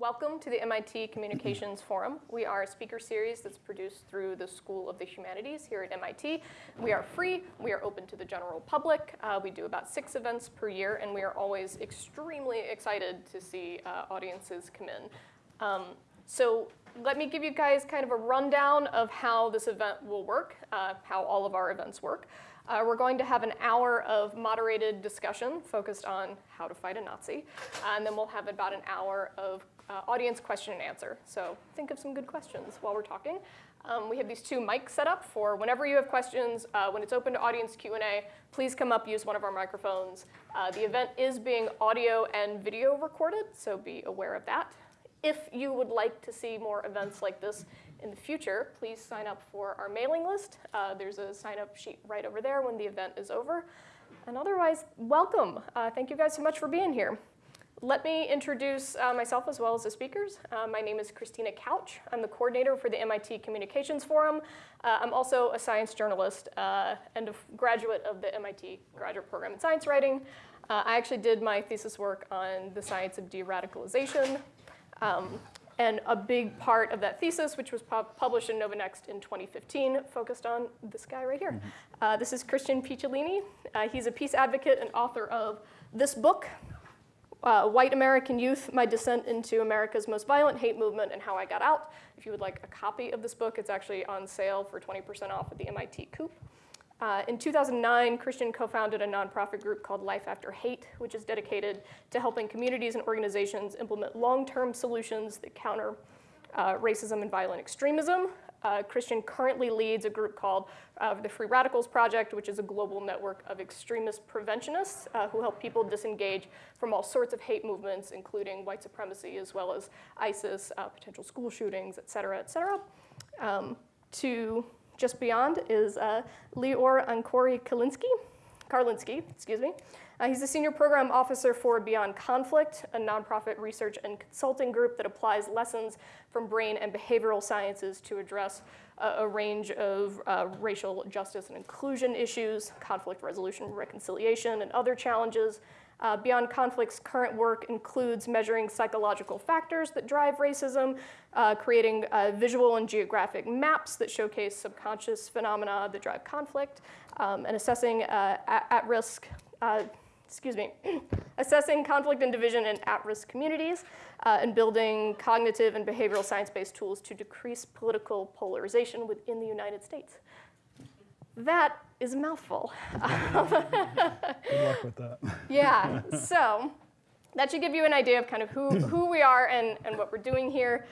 welcome to the MIT Communications Forum. We are a speaker series that's produced through the School of the Humanities here at MIT. We are free, we are open to the general public. Uh, we do about six events per year, and we are always extremely excited to see uh, audiences come in. Um, so let me give you guys kind of a rundown of how this event will work, uh, how all of our events work. Uh, we're going to have an hour of moderated discussion focused on how to fight a Nazi, and then we'll have about an hour of uh, audience question and answer. So think of some good questions while we're talking. Um, we have these two mics set up for whenever you have questions, uh, when it's open to audience Q&A, please come up, use one of our microphones. Uh, the event is being audio and video recorded, so be aware of that. If you would like to see more events like this in the future, please sign up for our mailing list. Uh, there's a sign-up sheet right over there when the event is over. And otherwise, welcome. Uh, thank you guys so much for being here. Let me introduce uh, myself as well as the speakers. Uh, my name is Christina Couch. I'm the coordinator for the MIT Communications Forum. Uh, I'm also a science journalist uh, and a graduate of the MIT Graduate Program in Science Writing. Uh, I actually did my thesis work on the science of de-radicalization. Um, and a big part of that thesis, which was published in Nova Next in 2015, focused on this guy right here. Mm -hmm. this is Christian Picciolini. he's a peace advocate and author of this book, uh, White American Youth, My Descent into America's Most Violent Hate Movement and How I Got Out. If you would like a copy of this book, it's actually on sale for 20% off at the MIT Coop. Uh, in 2009, Christian co-founded a nonprofit group called Life After Hate, which is dedicated to helping communities and organizations implement long-term solutions that counter uh, racism and violent extremism. Uh, Christian currently leads a group called uh, the Free Radicals Project, which is a global network of extremist preventionists uh, who help people disengage from all sorts of hate movements, including white supremacy, as well as ISIS, uh, potential school shootings, et cetera, et cetera. Um, to just beyond is uh, Lior Ankori Kalinski, Karlinski, excuse me. Uh, he's the senior program officer for Beyond Conflict, a nonprofit research and consulting group that applies lessons from brain and behavioral sciences to address a, a range of uh, racial justice and inclusion issues, conflict resolution, reconciliation, and other challenges. Uh, Beyond Conflict's current work includes measuring psychological factors that drive racism, uh, creating uh, visual and geographic maps that showcase subconscious phenomena that drive conflict, um, and assessing uh, at-risk uh, excuse me, assessing conflict and division in at-risk communities, uh, and building cognitive and behavioral science-based tools to decrease political polarization within the United States. That is a mouthful. Good luck with that. yeah, so that should give you an idea of kind of who, who we are and, and what we're doing here.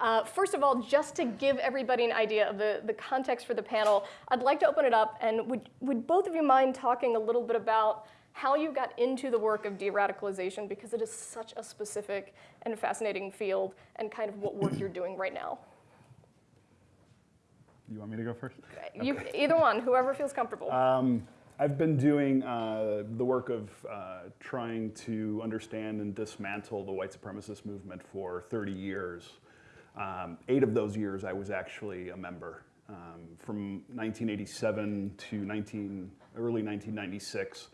Uh, first of all, just to give everybody an idea of the, the context for the panel, I'd like to open it up and would, would both of you mind talking a little bit about how you got into the work of de-radicalization because it is such a specific and fascinating field and kind of what work you're doing right now. You want me to go first? You, okay. Either one, whoever feels comfortable. Um, I've been doing uh, the work of uh, trying to understand and dismantle the white supremacist movement for 30 years. Um, eight of those years I was actually a member. Um, from 1987 to 19, early 1996,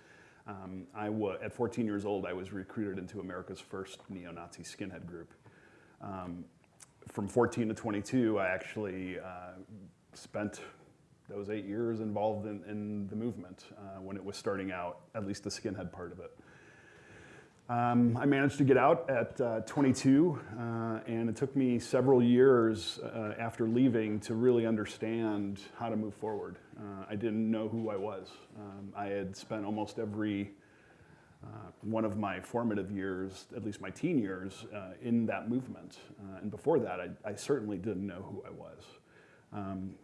um, I at 14 years old, I was recruited into America's first neo-Nazi skinhead group. Um, from 14 to 22, I actually uh, spent those eight years involved in, in the movement uh, when it was starting out, at least the skinhead part of it. Um, I managed to get out at uh, 22, uh, and it took me several years uh, after leaving to really understand how to move forward. Uh, I didn't know who I was. Um, I had spent almost every uh, one of my formative years, at least my teen years, uh, in that movement. and before that, I, I, certainly didn't know who I was. Um,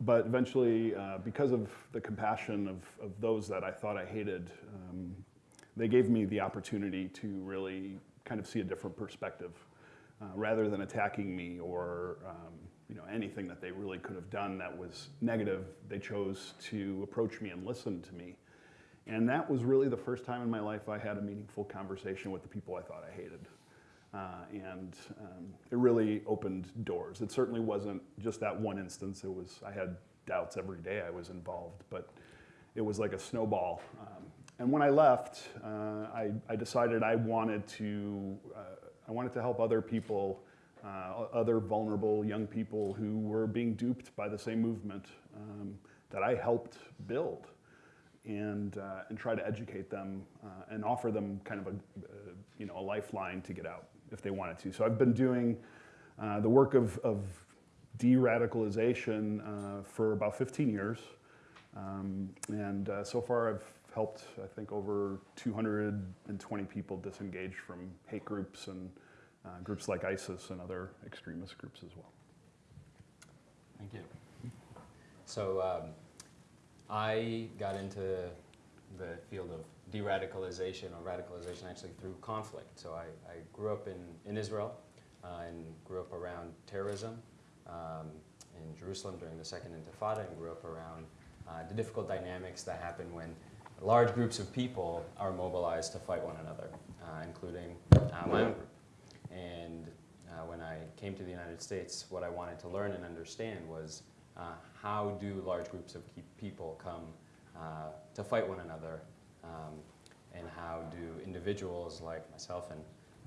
but eventually, because of the compassion of, of those that I thought I hated, um, they gave me the opportunity to really kind of see a different perspective. Uh, rather than attacking me or um, you know, anything that they really could have done that was negative, they chose to approach me and listen to me. And that was really the first time in my life I had a meaningful conversation with the people I thought I hated. Uh, and um, it really opened doors. It certainly wasn't just that one instance. It was, I had doubts every day I was involved, but it was like a snowball. Um, and when I left, uh, I, I, decided I wanted to, uh, I wanted to help other people, uh, other vulnerable young people who were being duped by the same movement um, that I helped build, and uh, and try to educate them uh, and offer them kind of a you know a lifeline to get out if they wanted to. So I've been doing uh, the work of, of de-radicalization uh, for about 15 years. Um, and uh, so far, I've helped, I think, over 220 people disengage from hate groups and uh, groups like ISIS and other extremist groups as well. Thank you. So um, I got into the field of de-radicalization or radicalization actually through conflict. So I, I grew up in, in Israel uh, and grew up around terrorism um, in Jerusalem during the Second Intifada and grew up around uh, the difficult dynamics that happen when large groups of people are mobilized to fight one another, uh, including uh, my own group. And uh, when I came to the United States, what I wanted to learn and understand was uh, how do large groups of people come to fight one another, um, and how do individuals like myself and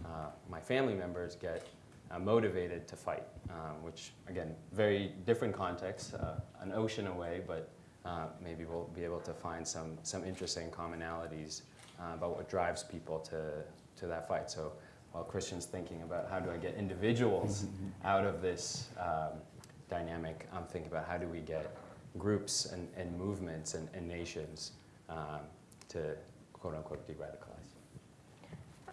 uh, my family members get uh, motivated to fight, um, which again, very different context, uh, an ocean away, but uh, maybe we'll be able to find some, some interesting commonalities uh, about what drives people to, to that fight. So while Christian's thinking about how do I get individuals out of this um, dynamic, I'm thinking about how do we get groups and, and movements and, and nations um, to quote unquote de-radicalize.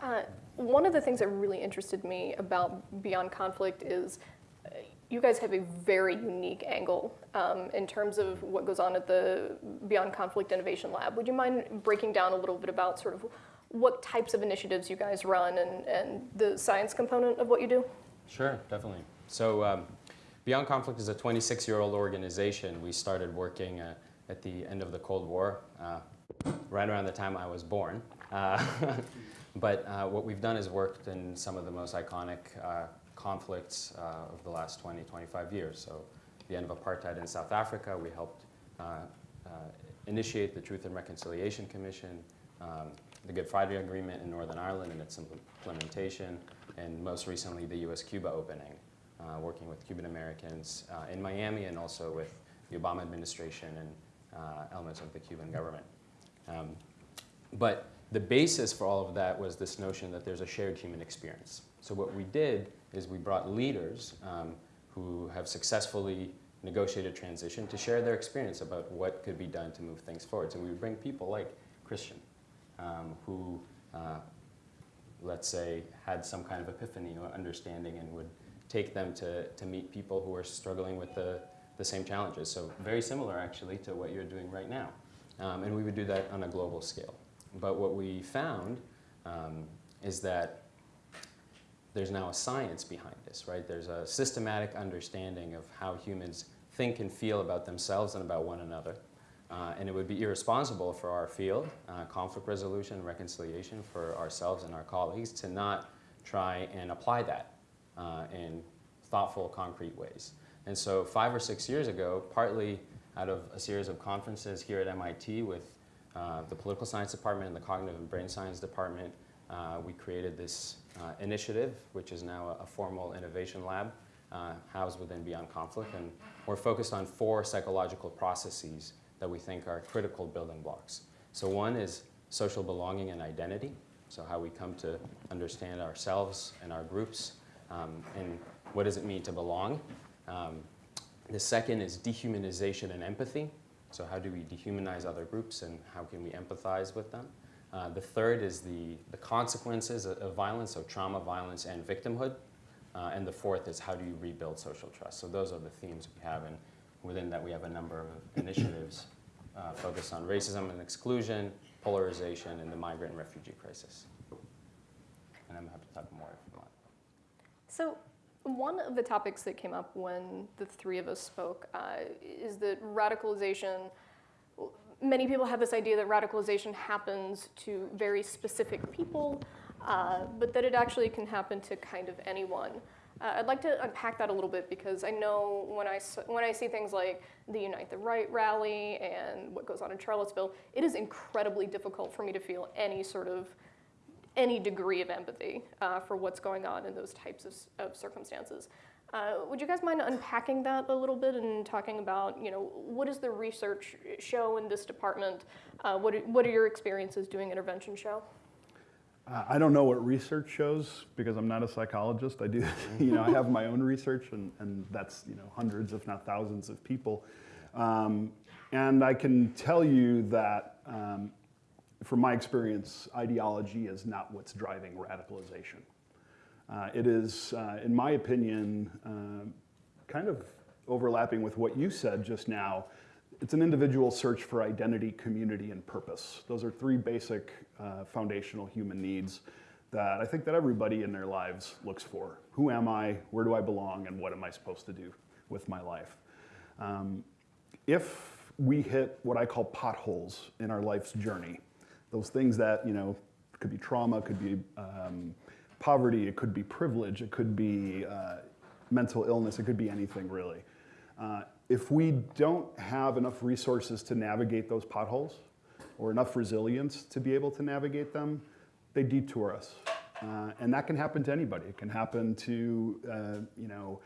Uh, one of the things that really interested me about Beyond Conflict is uh, you guys have a very unique angle um, in terms of what goes on at the Beyond Conflict Innovation Lab. Would you mind breaking down a little bit about sort of what types of initiatives you guys run and, and the science component of what you do? Sure, definitely. So um, Beyond Conflict is a 26-year-old organization. We started working uh, at the end of the Cold War, uh, right around the time I was born. Uh, but uh, what we've done is worked in some of the most iconic uh, conflicts uh, of the last 20, 25 years. So the end of apartheid in South Africa, we helped initiate the Truth and Reconciliation Commission, um, the Good Friday Agreement in Northern Ireland and its implementation, and most recently the US-Cuba opening, uh, working with Cuban Americans uh, in Miami and also with the Obama administration and uh, elements of the Cuban government. Um, but the basis for all of that was this notion that there's a shared human experience. So what we did is we brought leaders um, who have successfully negotiated transition to share their experience about what could be done to move things forward. So we would bring people like Christian, um, who, uh, let's say, had some kind of epiphany or understanding and would take them to, to meet people who are struggling with the, the same challenges. So very similar, actually, to what you're doing right now. Um, and we would do that on a global scale. But what we found um, is that there's now a science behind this, right? There's a systematic understanding of how humans think and feel about themselves and about one another. Uh, and it would be irresponsible for our field, uh, conflict resolution, reconciliation, for ourselves and our colleagues to not try and apply that uh, in thoughtful, concrete ways. And so five or six years ago, partly out of a series of conferences here at MIT with uh, the political science department and the cognitive and brain science department, uh, we created this uh, initiative, which is now a, a formal innovation lab uh, housed within Beyond Conflict. And we're focused on four psychological processes that we think are critical building blocks. So one is social belonging and identity, so how we come to understand ourselves and our groups, um, and what does it mean to belong. Um, the second is dehumanization and empathy, so how do we dehumanize other groups and how can we empathize with them? Uh, the third is the, the consequences of, of, violence, so trauma, violence, and victimhood. Uh, and the fourth is how do you rebuild social trust? So those are the themes we have, and within that we have a number of initiatives uh, focused on racism and exclusion, polarization, and the migrant and refugee crisis. And I'm happy to talk more if you want. So one of the topics that came up when the three of us spoke uh, is that radicalization, many people have this idea that radicalization happens to very specific people, uh, but that it actually can happen to kind of anyone. Uh, I'd like to unpack that a little bit because I know when I, when I see things like the Unite the Right rally and what goes on in Charlottesville, it is incredibly difficult for me to feel any sort of any degree of empathy uh, for what's going on in those types of, of circumstances. Uh, would you guys mind unpacking that a little bit and talking about, you know, what does the research show in this department? Uh, what, are, what are your experiences doing intervention show? Uh, I don't know what research shows because I'm not a psychologist. I do, you know, I have my own research, and, and that's you know hundreds, if not thousands, of people. Um, and I can tell you that, um, from my experience, ideology is not what's driving radicalization. Uh, it is, uh, in my opinion, uh, kind of overlapping with what you said just now. It's an individual search for identity, community, and purpose. Those are three basic uh, foundational human needs that I think that everybody in their lives looks for. Who am I? Where do I belong? And what am I supposed to do with my life? Um, if we hit what I call potholes in our life's journey, those things that, you know, could be trauma, could be um, poverty, it could be privilege, it could be uh, mental illness, it could be anything really. Uh, if we don't have enough resources to navigate those potholes or enough resilience to be able to navigate them, they detour us. Uh, and that can happen to anybody. It can happen to, uh, you know,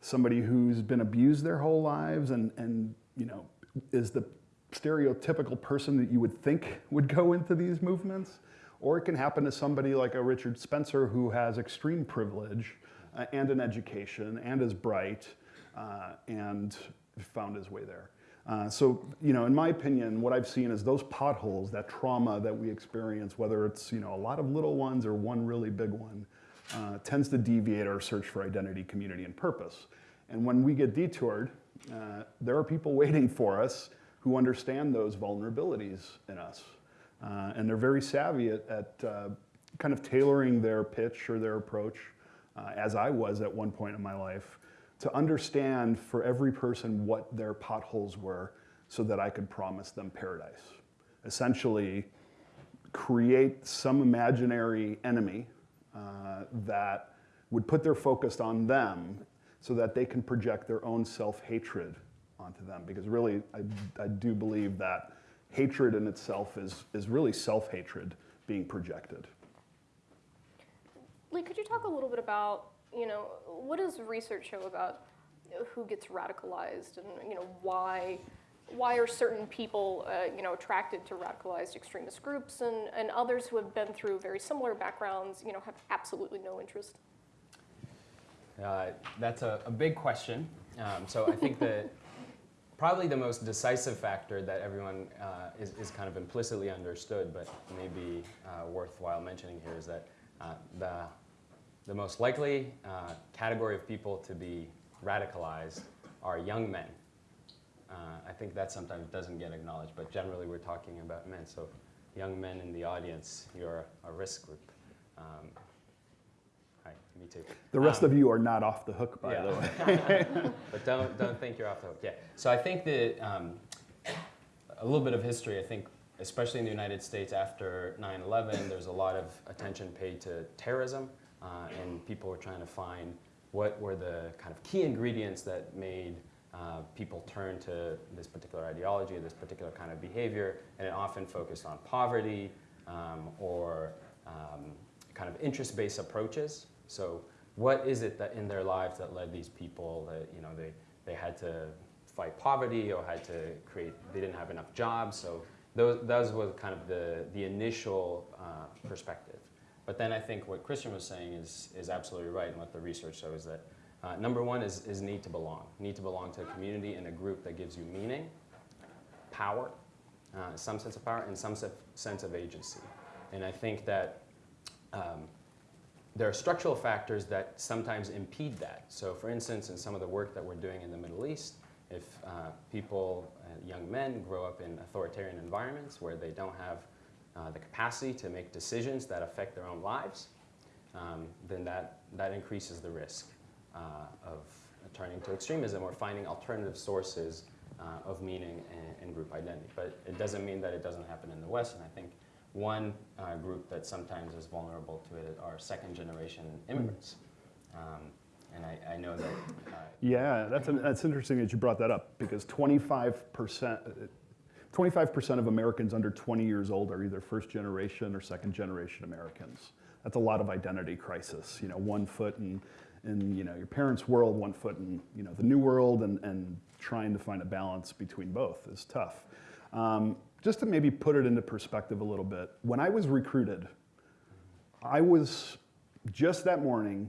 somebody who's been abused their whole lives and, and you know, is the stereotypical person that you would think would go into these movements. Or it can happen to somebody like a Richard Spencer who has extreme privilege uh, and an education and is bright uh, and found his way there. Uh, so, you know, in my opinion, what I've seen is those potholes, that trauma that we experience, whether it's, you know, a lot of little ones or one really big one, uh, tends to deviate our search for identity, community, and purpose. And when we get detoured, uh, there are people waiting for us who understand those vulnerabilities in us. Uh, and they're very savvy at, at uh, kind of tailoring their pitch or their approach, uh, as I was at one point in my life, to understand for every person what their potholes were so that I could promise them paradise. Essentially, create some imaginary enemy uh, that would put their focus on them so that they can project their own self-hatred onto them. Because really, I, I do believe that hatred in itself is, is really self-hatred being projected. Lee, could you talk a little bit about, you know, what does research show about who gets radicalized and, you know, why, why are certain people, uh, you know, attracted to radicalized extremist groups and, and others who have been through very similar backgrounds, you know, have absolutely no interest? Uh, that's a, a big question. Um, so I think that probably the most decisive factor that everyone uh, is, is kind of implicitly understood, but maybe uh, worthwhile mentioning here is that uh, the, the most likely uh, category of people to be radicalized are young men. Uh, I think that sometimes doesn't get acknowledged, but generally we're talking about men. So young men in the audience, you're a risk group. Um, me too. The rest Um, of you are not off the hook, by yeah. the way. but don't don't think you're off the hook. Yeah. So I think that um, a little bit of history. I think, especially in the United States after 9/11, there's a lot of attention paid to terrorism, uh, and people were trying to find what were the kind of key ingredients that made uh, people turn to this particular ideology, this particular kind of behavior, and it often focused on poverty um, or um, kind of interest-based approaches. So what is it that in their lives that led these people that you know they, they had to fight poverty or had to create they didn't have enough jobs? So those, those was kind of the, the initial uh, perspective. But then i think what christian was saying is, is absolutely right and what the research shows that uh, number one is, is need to belong. Need to belong to a community and a group that gives you meaning power uh, some sense of power and some sense of agency. And i think that um, there are structural factors that sometimes impede that. So for instance, in some of the work that we're doing in the Middle East, if uh, people, uh, young men, grow up in authoritarian environments where they don't have uh, the capacity to make decisions that affect their own lives, um, then that, that increases the risk uh, of turning to extremism or finding alternative sources uh, of meaning and, and group identity. But it doesn't mean that it doesn't happen in the West, and I think one uh, group that sometimes is vulnerable to it are second generation immigrants. Um, and I, I know that. Uh, Yeah, that's, that's interesting that you brought that up because 25%, 25% of Americans under 20 years old are either first generation or second generation Americans. That's a lot of identity crisis. You know, one foot in, in you know, your parents' world, one foot in you know, the new world, and, and trying to find a balance between both is tough. Um, just to maybe put it into perspective a little bit, when I was recruited, I was just that morning,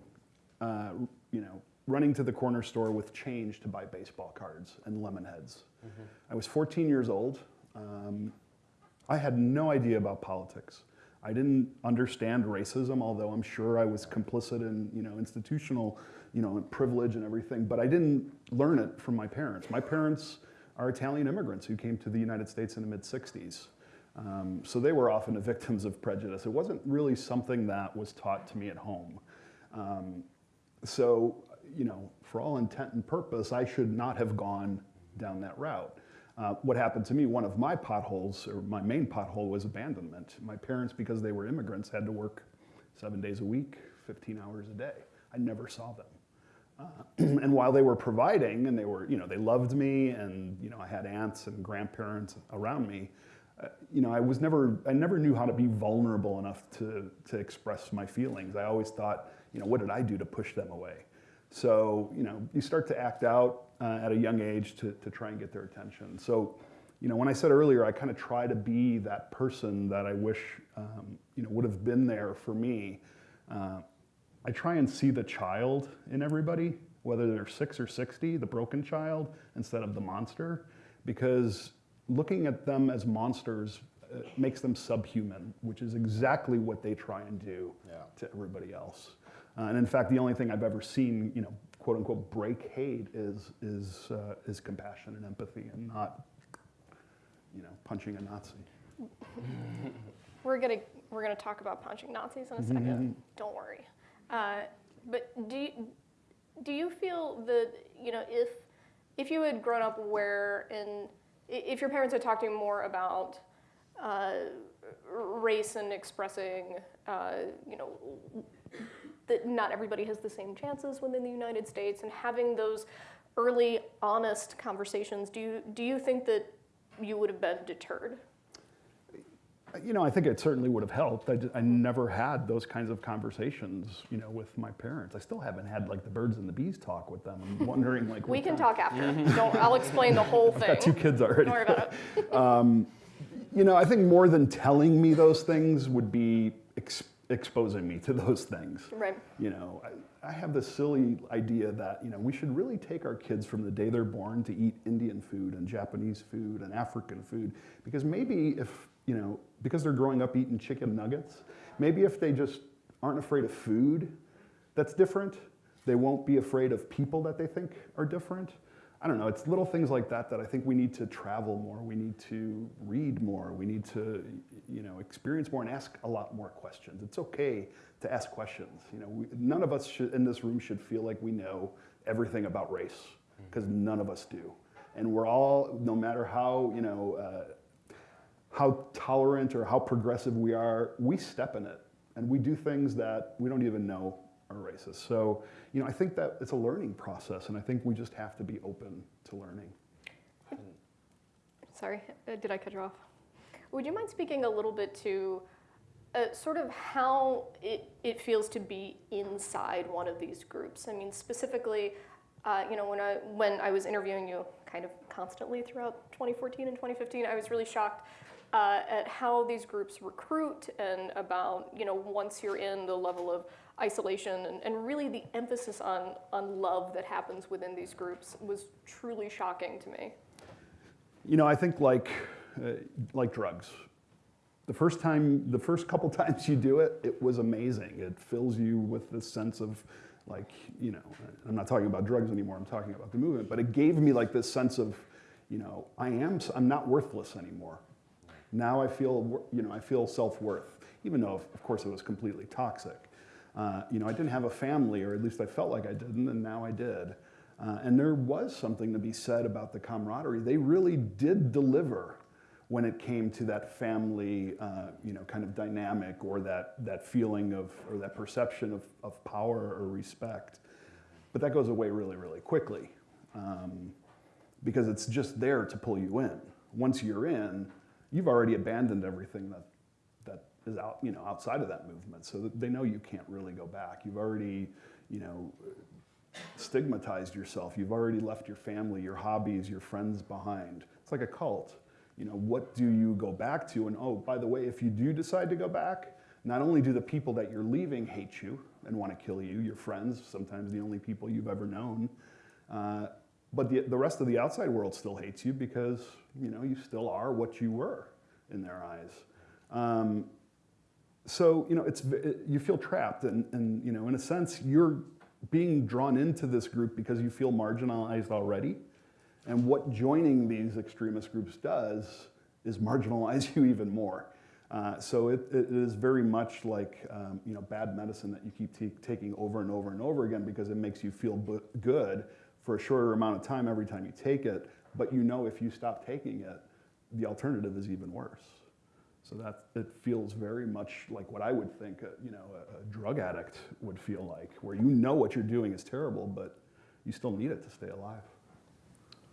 uh, you know, running to the corner store with change to buy baseball cards and lemon heads. I was 14 years old. Um, I had no idea about politics. I didn't understand racism, although I'm sure I was complicit in, you know, institutional, you know, privilege and everything. But I didn't learn it from my parents. My parents are Italian immigrants who came to the United States in the mid 60s. Um, so they were often the victims of prejudice. It wasn't really something that was taught to me at home. Um, so, you know, for all intent and purpose, I should not have gone down that route. Uh, what happened to me, one of my potholes, or my main pothole, was abandonment. My parents, because they were immigrants, had to work seven days a week, 15 hours a day. I never saw them. Uh, and while they were providing, and they were, you know, they loved me, and you know, I had aunts and grandparents around me. Uh, you know, I was never, I never knew how to be vulnerable enough to to express my feelings. I always thought, you know, what did I do to push them away? So, you know, you start to act out uh, at a young age to, to try and get their attention. So, you know, when I said earlier, I kind of try to be that person that I wish, um, you know, would have been there for me. Uh, I try and see the child in everybody, whether they're six or 60, the broken child, instead of the monster, because looking at them as monsters uh, makes them subhuman, which is exactly what they try and do Yeah. to everybody else. Uh, and in fact, the only thing I've ever seen, you know, quote unquote, break hate is is uh, is compassion and empathy, and not, you know, punching a Nazi. We're gonna we're gonna talk about punching Nazis in a 2nd Don't worry. Uh, but do you, do you feel that you know if if you had grown up where i- if your parents had talked to you more about uh, race and expressing uh, you know that not everybody has the same chances within the United States and having those early honest conversations do you do you think that you would have been deterred You know, I think it certainly would have helped. I, ju- I never had those kinds of conversations, you know, with my parents. I still haven't had like the birds and the bees talk with them. I'm wondering like. We can talk after. Don't. I'll explain the whole I've thing. got two kids already. Don't worry about it. Um, you know, I think more than telling me those things would be ex- exposing me to those things. Right. You know, I, I have this silly idea that, you know, we should really take our kids from the day they're born to eat Indian food and Japanese food and African food. Because maybe if, you know, because they're growing up eating chicken nuggets, maybe if they just aren't afraid of food that's different, they won't be afraid of people that they think are different. I don't know, it's little things like that that I think we need to travel more, we need to read more, we need to, you know, experience more and ask a lot more questions. It's okay to ask questions. You know, we, none of us should, in this room should feel like we know everything about race, because none of us do. And we're all, no matter how, you know, uh, how tolerant or how progressive we are, we step in it and we do things that we don't even know are racist. So, you know, I think that it's a learning process and I think we just have to be open to learning. Sorry, uh, did I cut you off? Would you mind speaking a little bit to uh, sort of how it, it feels to be inside one of these groups? I mean, specifically, uh, you know, when I, when I was interviewing you kind of constantly throughout 2014 and 2015, I was really shocked uh, at how these groups recruit and about, you know, once you're in the level of isolation and, and really the emphasis on, on love that happens within these groups was truly shocking to me. You know, I think like, uh, like drugs. The first time, the first couple times you do it, it was amazing. It fills you with this sense of like, you know, I'm not talking about drugs anymore, I'm talking about the movement, but it gave me like this sense of, you know, I am, I'm not worthless anymore. Now I feel, you know, I feel self-worth, even though, of course, it was completely toxic. Uh, you know, I didn't have a family, or at least I felt like I didn't, and now I did. Uh, and there was something to be said about the camaraderie. They really did deliver when it came to that family, uh, you know, kind of dynamic, or that that feeling of, or that perception of, of power or respect. But that goes away really, really quickly, um, because it's just there to pull you in. once you're in, you've already abandoned everything that, that is out, you know, outside of that movement. So they know you can't really go back. You've already, you know, stigmatized yourself. You've already left your family, your hobbies, your friends behind. It's like a cult. You know, what do you go back to? And oh, by the way, if you do decide to go back, not only do the people that you're leaving hate you and want to kill you, your friends, sometimes the only people you've ever known, uh, but the, the rest of the outside world still hates you because, you know, you still are what you were in their eyes. Um, so, you know, it's, it, you feel trapped and, and, you know, in a sense, you're being drawn into this group because you feel marginalized already. And what joining these extremist groups does is marginalize you even more. Uh, so it, it is very much like um, you know bad medicine that you keep taking over and over and over again because it makes you feel good for a shorter amount of time every time you take it. But you know if you stop taking it, the alternative is even worse. So that it feels very much like what I would think a, you know a, a drug addict would feel like, where you know what you're doing is terrible, but you still need it to stay alive.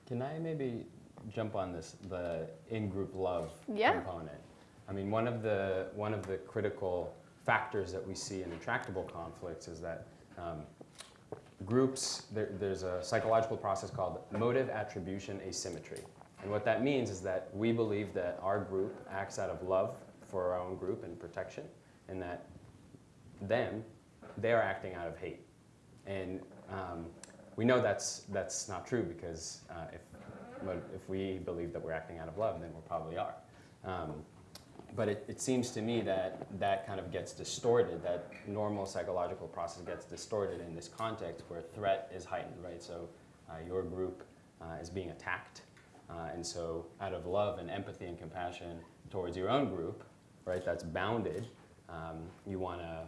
Can I maybe jump on this, the in-group love Yeah. component? I mean, one of the one of the critical factors that we see in intractable conflicts is that um, groups there, there's a psychological process called motive attribution asymmetry, and what that means is that we believe that our group acts out of love for our own group and protection, and that them they're acting out of hate, and um, we know that's that's not true because uh, if if we believe that we're acting out of love, then we probably are. Um, but it, it seems to me that that kind of gets distorted, that normal psychological process gets distorted in this context where threat is heightened, right? So uh, your group uh, is being attacked. Uh, and so out of love and empathy and compassion towards your own group, right, that's bounded, um, you want to,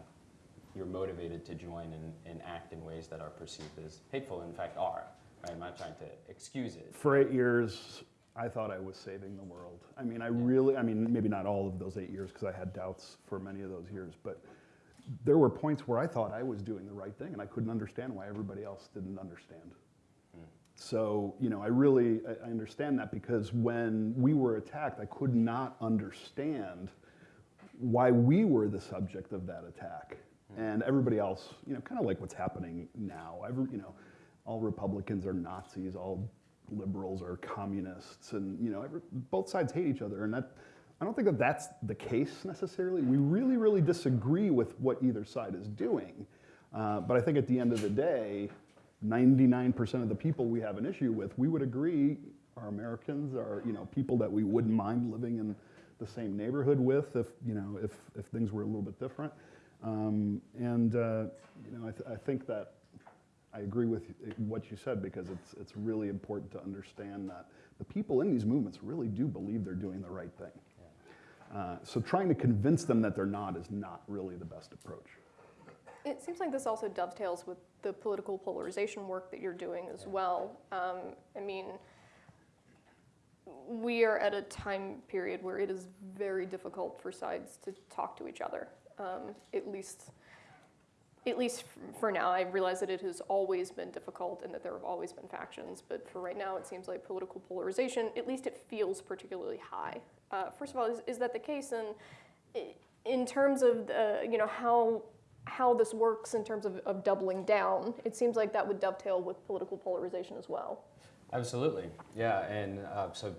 you're motivated to join and, and act in ways that are perceived as hateful, in fact are. Right? I'm not trying to excuse it. For eight years, I thought I was saving the world. I mean, I really, I mean, maybe not all of those eight years because I had doubts for many of those years, but there were points where I thought I was doing the right thing and I couldn't understand why everybody else didn't understand. Hmm. So, you know, I really, I I understand that because when we were attacked, I could not understand why we were the subject of that attack. Hmm. And everybody else, you know, kind of like what's happening now. Every, you know, all Republicans are Nazis, all liberals are communists, and you know, every, both sides hate each other. And that, I don't think that that's the case necessarily. We really, really disagree with what either side is doing. Uh, but I think at the end of the day, 99% of the people we have an issue with, we would agree are Americans, are you know people that we wouldn't mind living in the same neighborhood with if you know if, if things were a little bit different. Um, and uh, you know I, th- I think that I agree with what you said because it's it's really important to understand that the people in these movements really do believe they're doing the right thing. Uh, so trying to convince them that they're not is not really the best approach. It seems like this also dovetails with the political polarization work that you're doing as well. Um, I mean, we are at a time period where it is very difficult for sides to talk to each other. Um, at least, at least for now, I realize that it has always been difficult and that there have always been factions. But for right now, it seems like political polarization, at least it feels particularly high. Uh, first of all, is, is that the case? And in terms of the, you know how how this works in terms of, of doubling down, it seems like that would dovetail with political polarization as well. Absolutely, yeah, and uh, so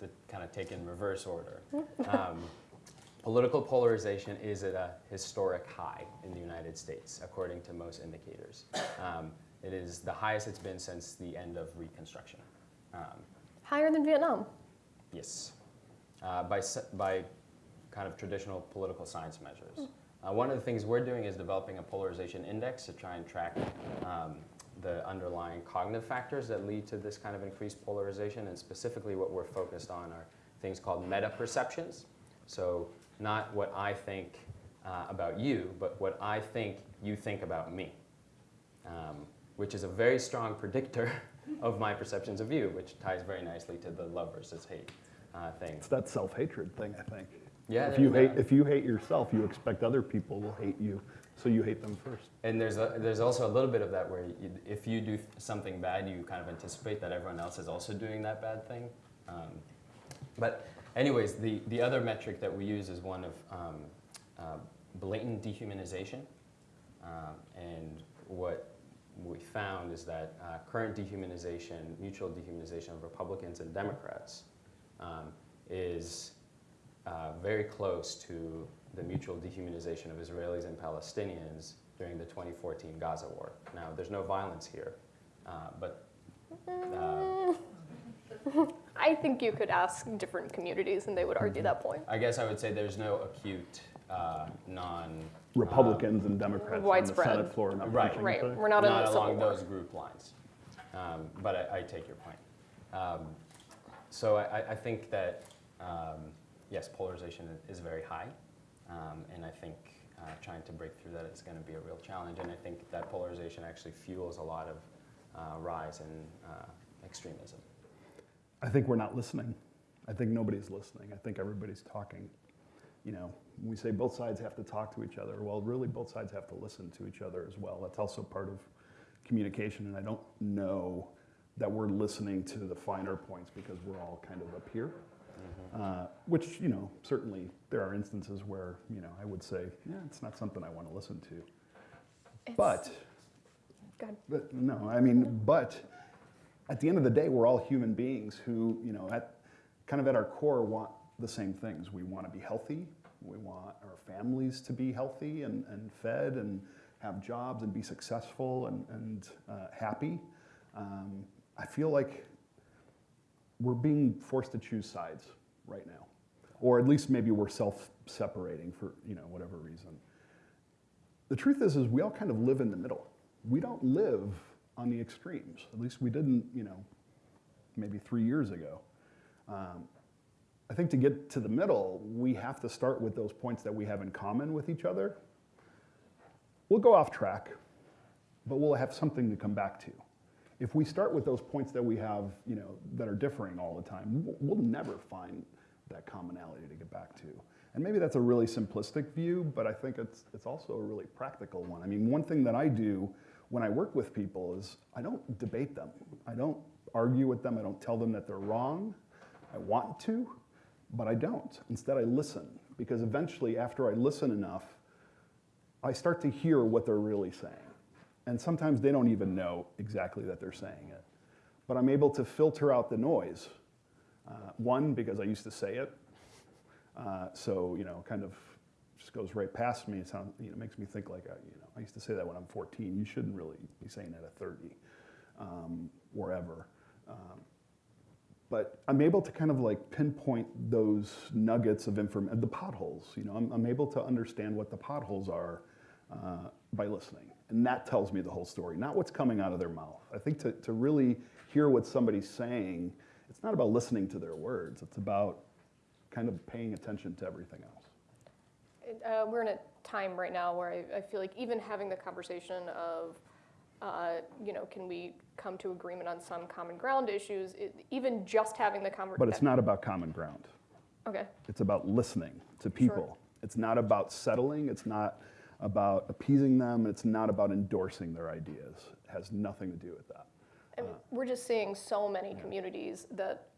to kind of take in reverse order, um, political polarization is at a historic high in the United States, according to most indicators. Um, it is the highest it's been since the end of Reconstruction. Um, Higher than Vietnam. Yes, uh, by, by kind of traditional political science measures. Uh, one of the things we're doing is developing a polarization index to try and track um, the underlying cognitive factors that lead to this kind of increased polarization. And specifically, what we're focused on are things called meta perceptions. So, not what I think uh, about you, but what I think you think about me, um, which is a very strong predictor of my perceptions of you, which ties very nicely to the love versus hate uh, thing. It's that self-hatred thing, I think. Yeah, If you hate, if you hate yourself, you expect other people will hate you, so you hate them first. And there's a, there's also a little bit of that where you, if you do something bad, you kind of anticipate that everyone else is also doing that bad thing. Um, But anyways, the, the other metric that we use is one of um, uh, blatant dehumanization. Um, and what we found is that uh, current dehumanization, mutual dehumanization of Republicans and Democrats um, is uh, very close to the mutual dehumanization of Israelis and Palestinians during the 2014 Gaza war. Now, there's no violence here, uh, but uh, I think you could ask different communities and they would argue that point. I guess I would say there's no acute uh, non Republicans and Democrats on the widespread. Senate floor not Right. Right, each we're not in not the along those group lines. Um, but I, I take your point. Um, so I, I think that um, yes, polarization is very high, um, and I think uh, trying to break through that is going to be a real challenge. And I think that polarization actually fuels a lot of uh, rise in uh, extremism. I think we're not listening. I think nobody's listening. I think everybody's talking. You know, we say both sides have to talk to each other. Well, really, both sides have to listen to each other as well. That's also part of communication. And I don't know that we're listening to the finer points because we're all kind of up here. Uh, which, you know, certainly there are instances where, you know, I would say, yeah, it's not something I want to listen to. It's- But Go but, no, I mean, but at the end of the day, we're all human beings who, you know, at kind of at our core want the same things. We want to be healthy. We want our families to be healthy and, and fed and have jobs and be successful and, and uh, happy. Um, I feel like we're being forced to choose sides right now, or at least maybe we're self-separating for you know whatever reason. The truth is, is we all kind of live in the middle. We don't live on the extremes. At least we didn't, you know, maybe three years ago. Um, I think to get to the middle, we have to start with those points that we have in common with each other. We'll go off track, but we'll have something to come back to. If we start with those points that we have, you know, that are differing all the time, we'll- we'll never find that commonality to get back to. And maybe that's a really simplistic view, but I think it's, it's also a really practical one. I mean, one thing that I do when I work with people is I don't debate them. I don't argue with them. I don't tell them that they're wrong. I want to, but I don't. Instead, I listen because eventually, after I listen enough, I start to hear what they're really saying. And sometimes they don't even know exactly that they're saying it. But I'm able to filter out the noise. Uh, one, because I used to say it. Uh, so, you know, kind of just goes right past me. It sounds, you know, makes me think like, I, you know, I used to say that when I'm 14. You shouldn't really be saying that at 30 um, or ever. Um, but I'm able to kind of like pinpoint those nuggets of information, the potholes. You know, I'm, I'm able to understand what the potholes are uh, by listening. And that tells me the whole story, not what's coming out of their mouth. I think to, to really hear what somebody's saying, it's not about listening to their words, it's about kind of paying attention to everything else. Uh, we're in a time right now where I, I feel like even having the conversation of, uh, you know, can we come to agreement on some common ground issues? It, even just having the conversation. But it's not about common ground. Okay. It's about listening to people. It's not about settling. It's not about appeasing them. It's not about endorsing their ideas. It has nothing to do with that. And we're just seeing so many communities that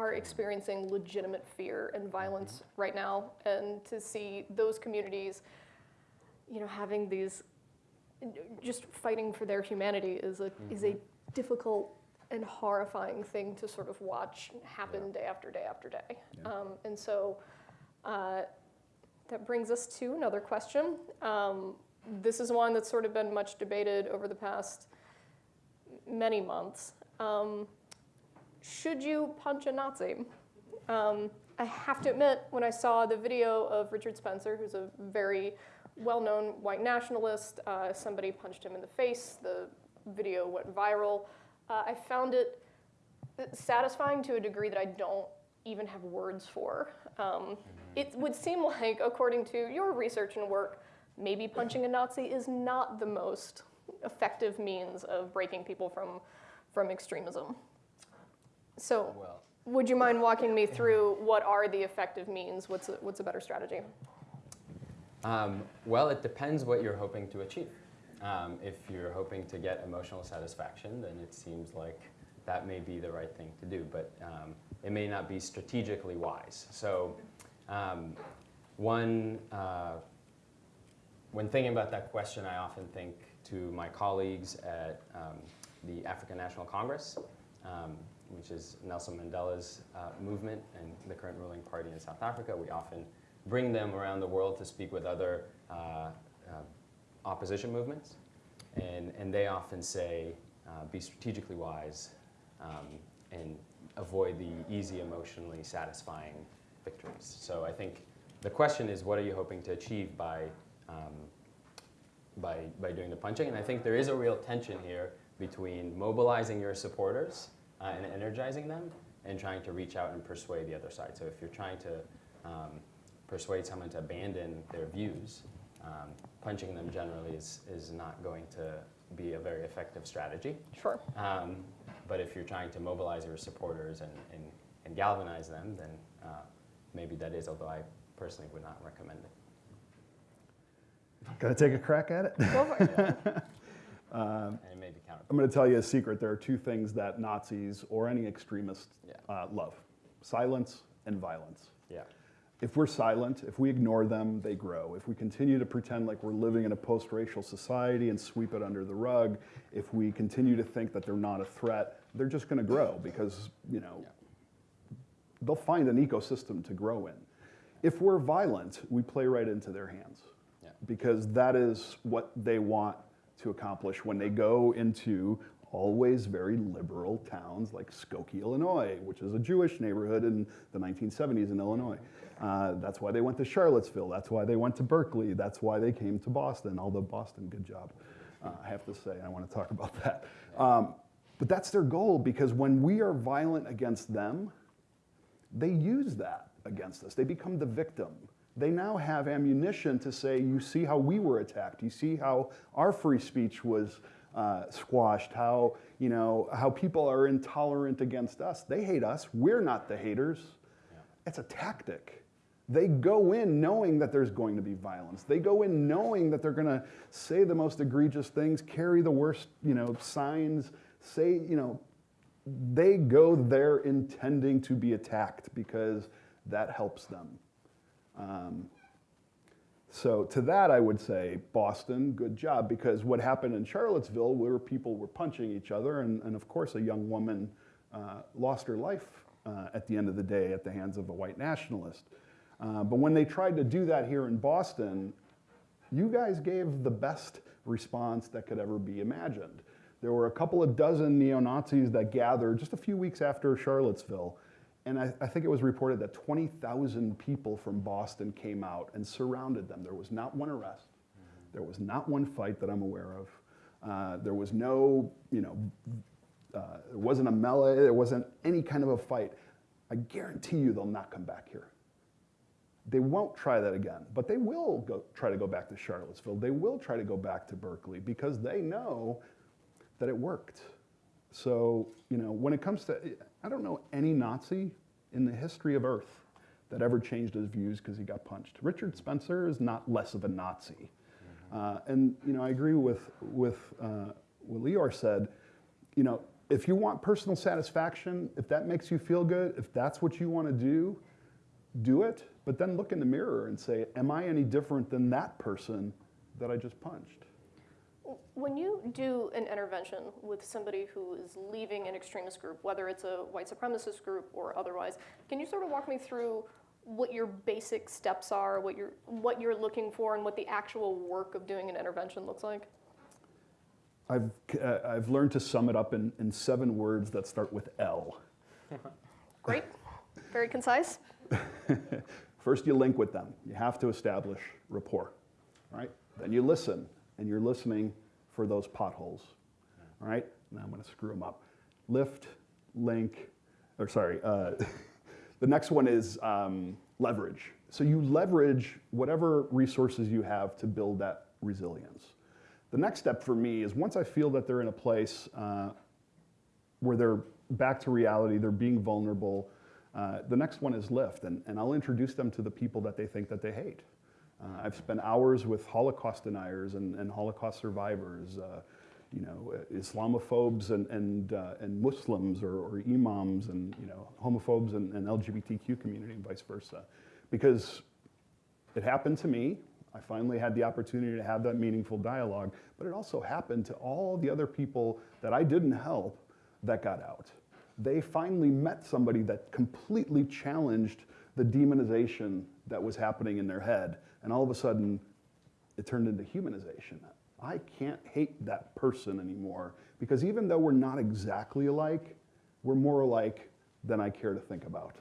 are experiencing legitimate fear and violence right now, and to see those communities, you know, having these, just fighting for their humanity is a is a difficult and horrifying thing to sort of watch happen day after day after day. Yeah. Um, and so. Uh, that brings us to another question. Um, this is one that's sort of been much debated over the past many months. Um, should you punch a Nazi? Um, I have to admit, when I saw the video of Richard Spencer, who's a very well known white nationalist, uh, somebody punched him in the face, the video went viral. Uh, I found it satisfying to a degree that I don't even have words for. Um, it would seem like, according to your research and work, maybe punching a Nazi is not the most effective means of breaking people from, from extremism. So, Well, would you mind walking me through what are the effective means? What's a, what's a better strategy? Um, well, it depends what you're hoping to achieve. Um, if you're hoping to get emotional satisfaction, then it seems like that may be the right thing to do. But um, it may not be strategically wise. So, um, one, uh, when thinking about that question, I often think to my colleagues at um, the African National Congress, um, which is Nelson Mandela's uh, movement and the current ruling party in South Africa. We often bring them around the world to speak with other uh, uh, opposition movements. And, and they often say, uh, be strategically wise um, and avoid the easy, emotionally satisfying victories. So I think the question is, what are you hoping to achieve by, um, by, by doing the punching? And I think there is a real tension here between mobilizing your supporters uh, and energizing them and trying to reach out and persuade the other side. So if you're trying to um, persuade someone to abandon their views, um, punching them generally is, is not going to be a very effective strategy. Sure. Um, but if you're trying to mobilize your supporters and, and, and galvanize them, then uh, maybe that is, although I personally would not recommend it. Gonna take a crack at it? Go for it. and it may be counter. I'm going to tell you a secret. There are two things that Nazis or any extremist Yeah. uh, love silence and violence. Yeah. If we're silent, if we ignore them, they grow. If we continue to pretend like we're living in a post racial society and sweep it under the rug, if we continue to think that they're not a threat, they're just going to grow because, you know, Yeah. they'll find an ecosystem to grow in. If we're violent, we play right into their hands Yeah. because that is what they want to accomplish when they go into always very liberal towns like Skokie, Illinois, which is a Jewish neighborhood in the 1970s in Illinois. Uh, that's why they went to Charlottesville. That's why they went to Berkeley. That's why they came to Boston. Although Boston, good job, uh, I have to say. I want to talk about that. Um, but that's their goal because when we are violent against them, they use that against us. They become the victim. They now have ammunition to say, you see how we were attacked. You see how our free speech was uh, squashed. How you know how people are intolerant against us. They hate us. We're not the haters. It's a tactic. They go in knowing that there's going to be violence. They go in knowing that they're going to say the most egregious things, carry the worst, you know, signs, say, you know, they go there intending to be attacked because that helps them. Um, so to that, I would say Boston, good job, because what happened in Charlottesville, where people were punching each other, and, and of course, a young woman uh, lost her life uh, at the end of the day at the hands of a white nationalist. Uh, but when they tried to do that here in Boston, you guys gave the best response that could ever be imagined. There were a couple of dozen neo Nazis that gathered just a few weeks after Charlottesville. And I, I think it was reported that 20,000 people from Boston came out and surrounded them. There was not one arrest. There was not one fight that I'm aware of. Uh, there was no, you know, uh, there wasn't a melee. There wasn't any kind of a fight. I guarantee you they'll not come back here. They won't try that again, but they will go, try to go back to Charlottesville. They will try to go back to Berkeley because they know that it worked. So, you know, when it comes to, I don't know any Nazi in the history of Earth that ever changed his views because he got punched. Richard Spencer is not less of a Nazi. Uh, and, you know, I agree with, with uh, what Lior said. You know, if you want personal satisfaction, if that makes you feel good, if that's what you want to do, do it. But then look in the mirror and say, am I any different than that person that I just punched? When you do an intervention with somebody who is leaving an extremist group, whether it's a white supremacist group or otherwise, can you sort of walk me through what your basic steps are, what you're, what you're looking for, and what the actual work of doing an intervention looks like? I've, uh, I've learned to sum it up in, in seven words that start with L. Great, very concise. First, you link with them. You have to establish rapport, right? Then you listen, and you're listening for those potholes, all right? Now I'm going to screw them up. Lift, link, or sorry, uh, the next one is um, leverage. So you leverage whatever resources you have to build that resilience. The next step for me is once I feel that they're in a place uh, where they're back to reality, they're being vulnerable. Uh, the next one is lift, and, and I'll introduce them to the people that they think that they hate. Uh, I've spent hours with Holocaust deniers and, and Holocaust survivors. Uh, you know, Islamophobes and, and, uh, and Muslims or, or imams and, you know, homophobes and, and LGBTQ community and vice versa. Because it happened to me. I finally had the opportunity to have that meaningful dialogue, but it also happened to all the other people that I didn't help that got out. They finally met somebody that completely challenged the demonization that was happening in their head, and all of a sudden, it turned into humanization. I can't hate that person anymore because even though we're not exactly alike, we're more alike than I care to think about.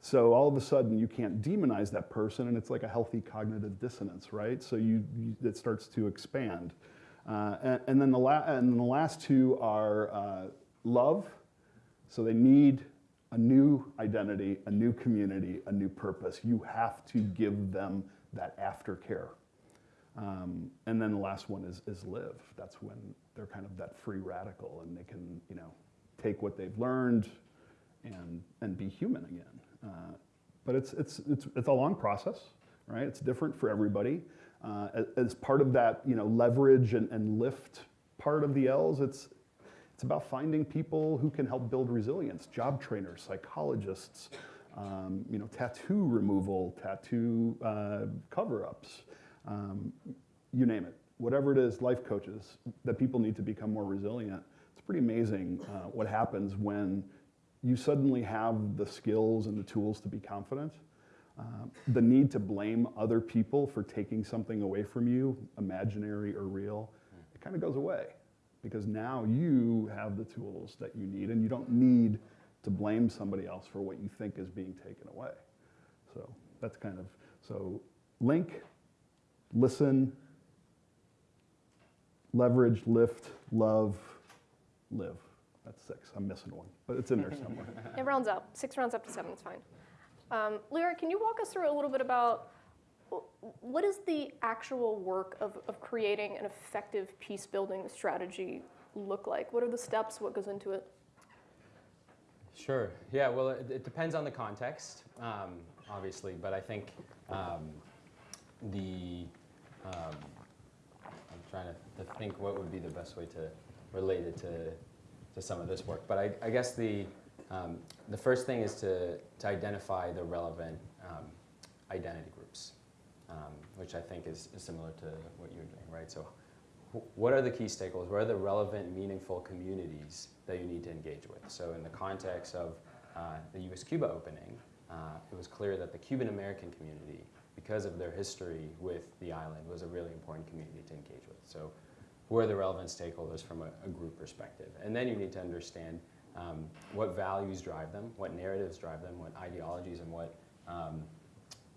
So all of a sudden, you can't demonize that person, and it's like a healthy cognitive dissonance, right? So you, you it starts to expand. Uh, and, and then the la- and the last two are uh, love. So they need a new identity, a new community, a new purpose. You have to give them that aftercare. Um, and then the last one is, is live. That's when they're kind of that free radical and they can, you know, take what they've learned and, and be human again. Uh, but it's, it's, it's, it's a long process, right? It's different for everybody. Uh, as, part of that, you know, leverage and, and lift part of the L's, it's, it's about finding people who can help build resilience, job trainers, psychologists, um, you know, tattoo removal, tattoo uh, cover-ups, um, you name it. Whatever it is, life coaches, that people need to become more resilient. It's pretty amazing uh, what happens when you suddenly have the skills and the tools to be confident. Uh, the need to blame other people for taking something away from you, imaginary or real, it kind of goes away because now you have the tools that you need and you don't need to blame somebody else for what you think is being taken away. So that's kind of, so link, listen, leverage, lift, love, live. That's six. I'm missing one, but it's in there somewhere. It rounds up. Six rounds up to seven It's fine. Um, Lyra, can you walk us through a little bit about what is the actual work of, of creating an effective peace building strategy look like? What are the steps? What goes into it? Sure. Yeah. Well, it, it depends on the context, um, obviously, but I think um, the um, I'm trying to, to think what would be the best way to relate it to to some of this work. But I, I guess the um, the first thing is to to identify the relevant um, identity groups, um, which I think is, is similar to what you're doing, right? So what are the key stakeholders? What are the relevant, meaningful communities that you need to engage with? So in the context of uh, the U.S.-Cuba opening, uh, it was clear that the Cuban American community, because of their history with the island, was a really important community to engage with. So who are the relevant stakeholders from a, a group perspective? And then you need to understand um, what values drive them, what narratives drive them, what ideologies and what, um,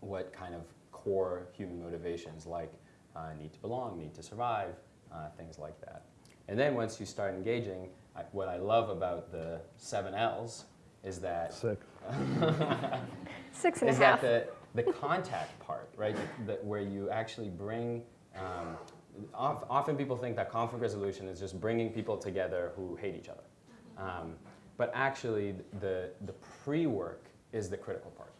what kind of core human motivations like uh, need to belong, need to survive, uh, things like that. And then once you start engaging, I, what I love about the seven L's is that Sick. Six and a is half. that the, the contact part, right? That where you actually bring. Um, of- often people think that conflict resolution is just bringing people together who hate each other, um, but actually the the pre-work is the critical part,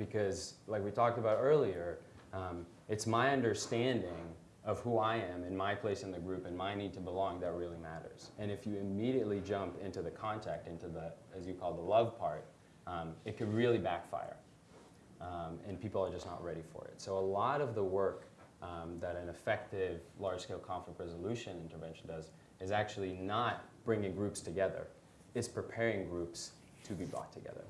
because like we talked about earlier, um, it's my understanding of who I am and my place in the group and my need to belong that really matters. And if you immediately jump into the contact, into the, as you call the love part, um, it could really backfire. Um, and people are just not ready for it. So a lot of the work um, that an effective large-scale conflict resolution intervention does is actually not bringing groups together. It's preparing groups to be brought together.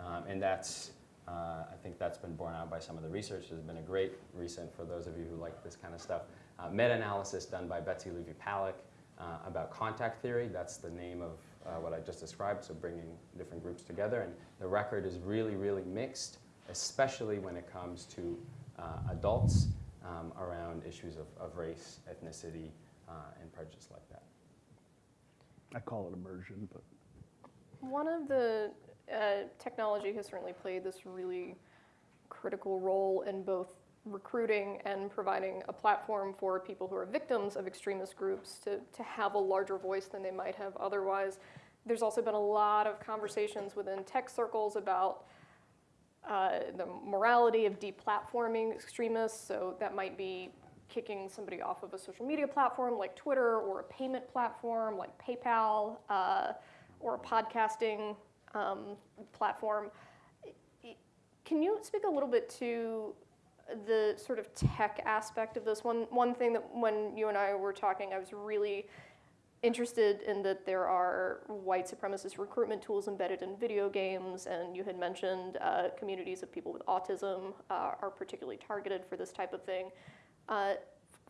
Um, and that's uh, I think that's been borne out by some of the research. There's been a great recent, for those of you who like this kind of stuff, uh, meta-analysis done by Betsy Levy-Paluck uh, about contact theory. That's the name of uh, what I just described, so bringing different groups together. And the record is really, really mixed, especially when it comes to uh, adults um, around issues of, of race, ethnicity, uh, and prejudice like that. I call it immersion, but One of the uh, technology has certainly played this really critical role in both recruiting and providing a platform for people who are victims of extremist groups to, to have a larger voice than they might have otherwise. There's also been a lot of conversations within tech circles about uh, the morality of deplatforming extremists. So that might be kicking somebody off of a social media platform like Twitter or a payment platform like PayPal uh, or a podcasting um, platform. Can you speak a little bit to the sort of tech aspect of this? One, one thing that when you and I were talking, I was really interested in that there are white supremacist recruitment tools embedded in video games, and you had mentioned uh, communities of people with autism uh, are particularly targeted for this type of thing. Uh,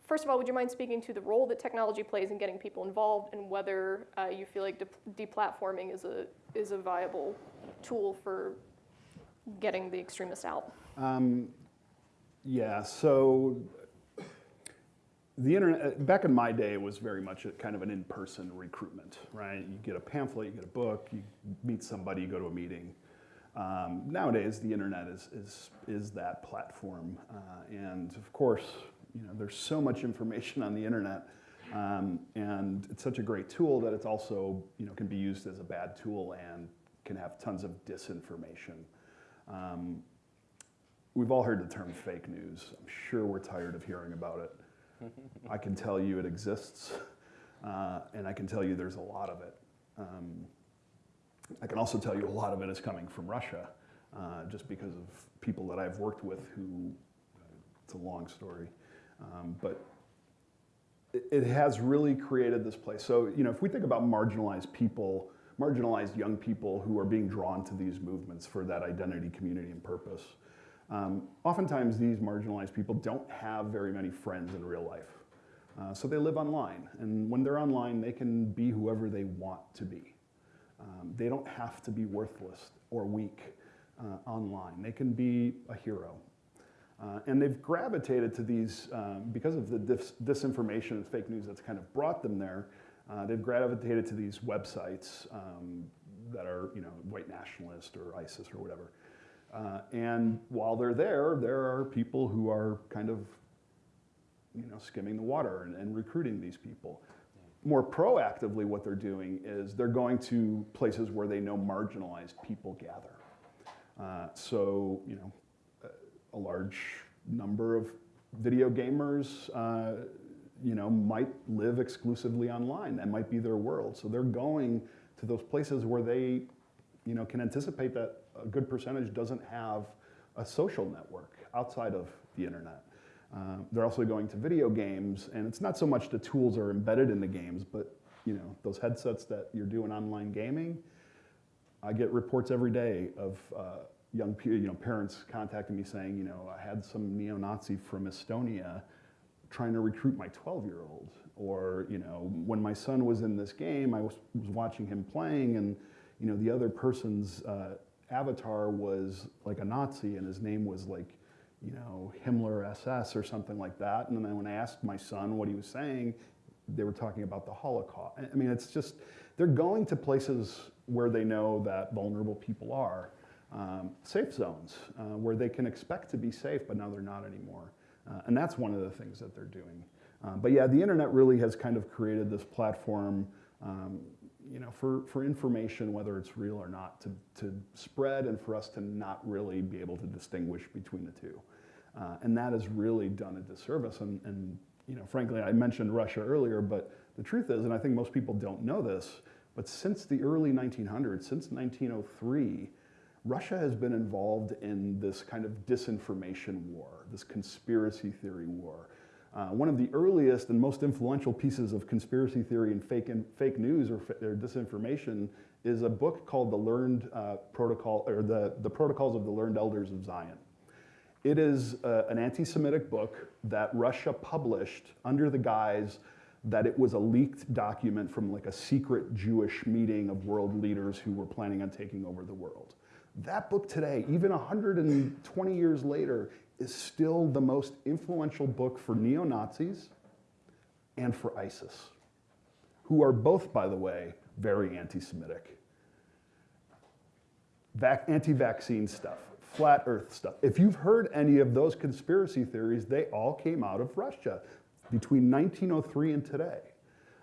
first of all, would you mind speaking to the role that technology plays in getting people involved, and whether uh, you feel like de- deplatforming is a is a viable tool for getting the extremists out? Um, yeah, so the internet, back in my day, was very much a, kind of an in-person recruitment, right? You get a pamphlet, you get a book, you meet somebody, you go to a meeting. Um, nowadays, the internet is, is, is that platform. Uh, and of course, you know, there's so much information on the internet. Um, and it's such a great tool that it's also, you know, can be used as a bad tool and can have tons of disinformation. Um, we've all heard the term fake news. I'm sure we're tired of hearing about it. I can tell you it exists, uh, and I can tell you there's a lot of it. Um, I can also tell you a lot of it is coming from Russia, uh, just because of people that I've worked with who, it's a long story, um, but it, has really created this place. So, you know, if we think about marginalized people, marginalized young people who are being drawn to these movements for that identity, community, and purpose, um, oftentimes these marginalized people don't have very many friends in real life. Uh, so they live online, and when they're online, they can be whoever they want to be. Um, they don't have to be worthless or weak uh, online. They can be a hero. Uh, and they've gravitated to these, um, because of the dis- disinformation and fake news that's kind of brought them there, uh, they've gravitated to these websites um, that are, you know, white nationalist or ISIS or whatever. Uh, and while they're there, there are people who are kind of, you know, skimming the water and, and recruiting these people. More proactively, what they're doing is they're going to places where they know marginalized people gather. Uh, so, you know, a large number of video gamers, uh, you know, might live exclusively online. That might be their world. So they're going to those places where they, you know, can anticipate that a good percentage doesn't have a social network outside of the internet. Uh, they're also going to video games, and it's not so much the tools are embedded in the games, but you know, those headsets that you're doing online gaming. I get reports every day of uh, young, you know, parents contacting me saying, you know, I had some neo-Nazi from Estonia trying to recruit my 12-year-old, or you know, when my son was in this game, I was, was watching him playing, and you know, the other person's uh, avatar was like a Nazi, and his name was like, you know, Himmler SS or something like that. And then when I asked my son what he was saying, they were talking about the Holocaust. I mean, it's just they're going to places where they know that vulnerable people are um, safe zones uh, where they can expect to be safe, but now they're not anymore. Uh, and that's one of the things that they're doing. Uh, but yeah, the internet really has kind of created this platform, um, you know, for, for information, whether it's real or not, to, to spread and for us to not really be able to distinguish between the two. Uh, and that has really done a disservice. And, and, you know, frankly, I mentioned Russia earlier, but the truth is, and I think most people don't know this, but since the early 1900s, since 1903, Russia has been involved in this kind of disinformation war, this conspiracy theory war. Uh, one of the earliest and most influential pieces of conspiracy theory and fake, fake news or, or disinformation is a book called The Learned uh, Protocol, or the, the Protocols of the Learned Elders of Zion. It is uh, an anti Semitic book that Russia published under the guise that it was a leaked document from like a secret Jewish meeting of world leaders who were planning on taking over the world. That book today, even 120 years later, is still the most influential book for neo Nazis and for ISIS, who are both, by the way, very anti Semitic. Anti vaccine stuff, flat earth stuff. If you've heard any of those conspiracy theories, they all came out of Russia between 1903 and today.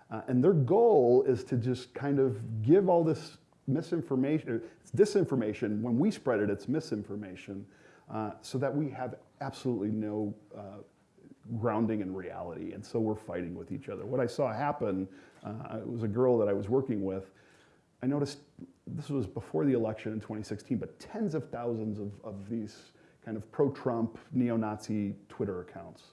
Uh, and their goal is to just kind of give all this misinformation, it's disinformation. When we spread it, it's misinformation, uh, so that we have absolutely no, uh, grounding in reality, and so we're fighting with each other. What I saw happen, uh, it was a girl that I was working with. I noticed this was before the election in 2016, but tens of thousands of, of these kind of pro-Trump, neo-Nazi Twitter accounts.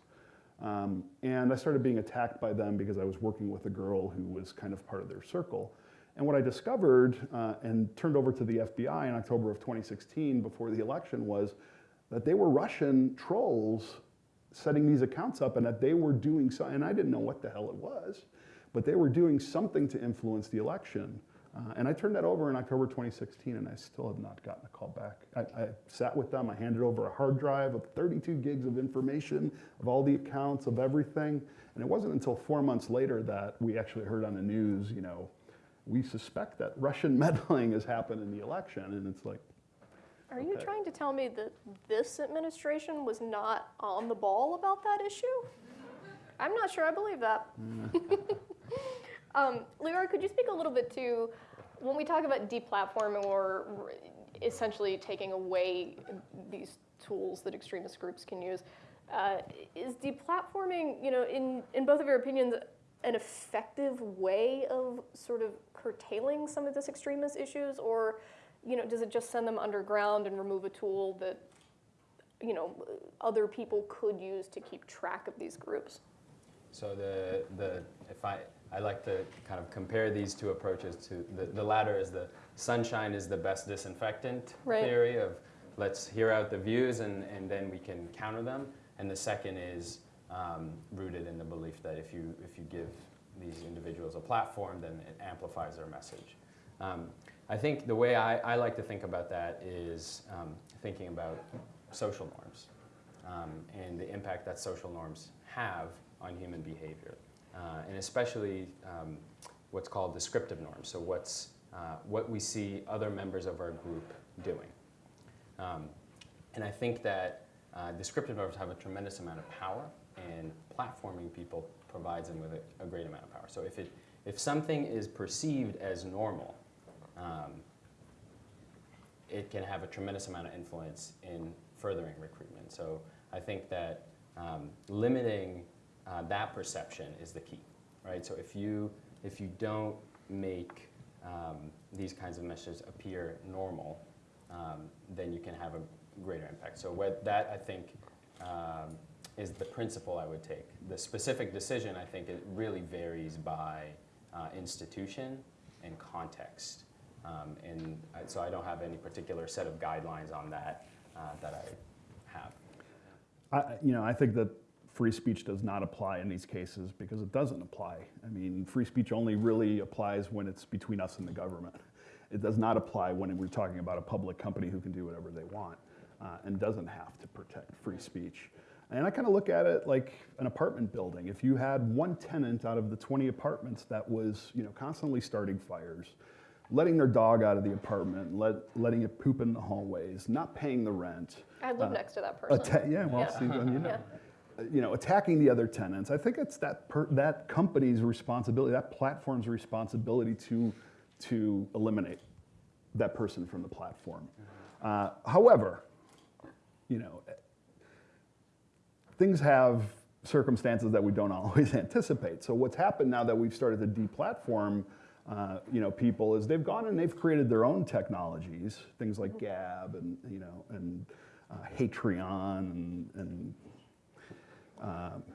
Um, and I started being attacked by them because I was working with a girl who was kind of part of their circle. And what I discovered uh, and turned over to the FBI in October of 2016 before the election was that they were Russian trolls setting these accounts up and that they were doing so, and I didn't know what the hell it was, but they were doing something to influence the election. Uh, and I turned that over in October 2016 and I still have not gotten a call back. I, I sat with them, I handed over a hard drive of 32 gigs of information, of all the accounts, of everything. And it wasn't until four months later that we actually heard on the news, you know, we suspect that Russian meddling has happened in the election. And it's like, Are you trying to tell me that this administration was not on the ball about that issue? I'm not sure I believe that. um, Leora, could you speak a little bit to when we talk about deplatforming or essentially taking away these tools that extremist groups can use? Uh, is deplatforming, you know, in, in both of your opinions, an effective way of sort of curtailing some of this extremist issues, or you know, does it just send them underground and remove a tool that you know other people could use to keep track of these groups? So the, the, if I, I like to kind of compare these two approaches to, the, the latter is the sunshine is the best disinfectant Right. theory of let's hear out the views and, and then we can counter them. And the second is um, rooted in the belief that if you, if you give these individuals a platform, then it amplifies their message. Um, I think the way I, I like to think about that is um, thinking about social norms um, and the impact that social norms have on human behavior, uh, and especially um, what's called descriptive norms. So what's uh, what we see other members of our group doing, um, and I think that uh, descriptive norms have a tremendous amount of power, and platforming people provides them with a, a great amount of power. So if it if something is perceived as normal, um, it can have a tremendous amount of influence in furthering recruitment. So I think that um, limiting uh, that perception is the key, right? So if you if you don't make um, these kinds of messages appear normal, um, then you can have a greater impact. So that I think um, is the principle I would take. The specific decision I think it really varies by uh, institution and context. Um, and I, so I don't have any particular set of guidelines on that uh, that I have. I, you know, I think that free speech does not apply in these cases because it doesn't apply. I mean, free speech only really applies when it's between us and the government. It does not apply when we're talking about a public company who can do whatever they want uh, and doesn't have to protect free speech. And I kind of look at it like an apartment building. If you had one tenant out of the 20 apartments that was, you know, constantly starting fires, letting their dog out of the apartment, let, letting it poop in the hallways, not paying the rent, I live Uh, next to that person. Atta- yeah, well, Yeah. see, then you know. Yeah. Uh, You know, attacking the other tenants. I think it's that per, that company's responsibility, that platform's responsibility to to eliminate that person from the platform. Uh, however, you know, things have circumstances that we don't always anticipate. So what's happened now that we've started to deplatform, uh, you know, people is they've gone and they've created their own technologies, things like Gab and you know and uh, Hatreon and, and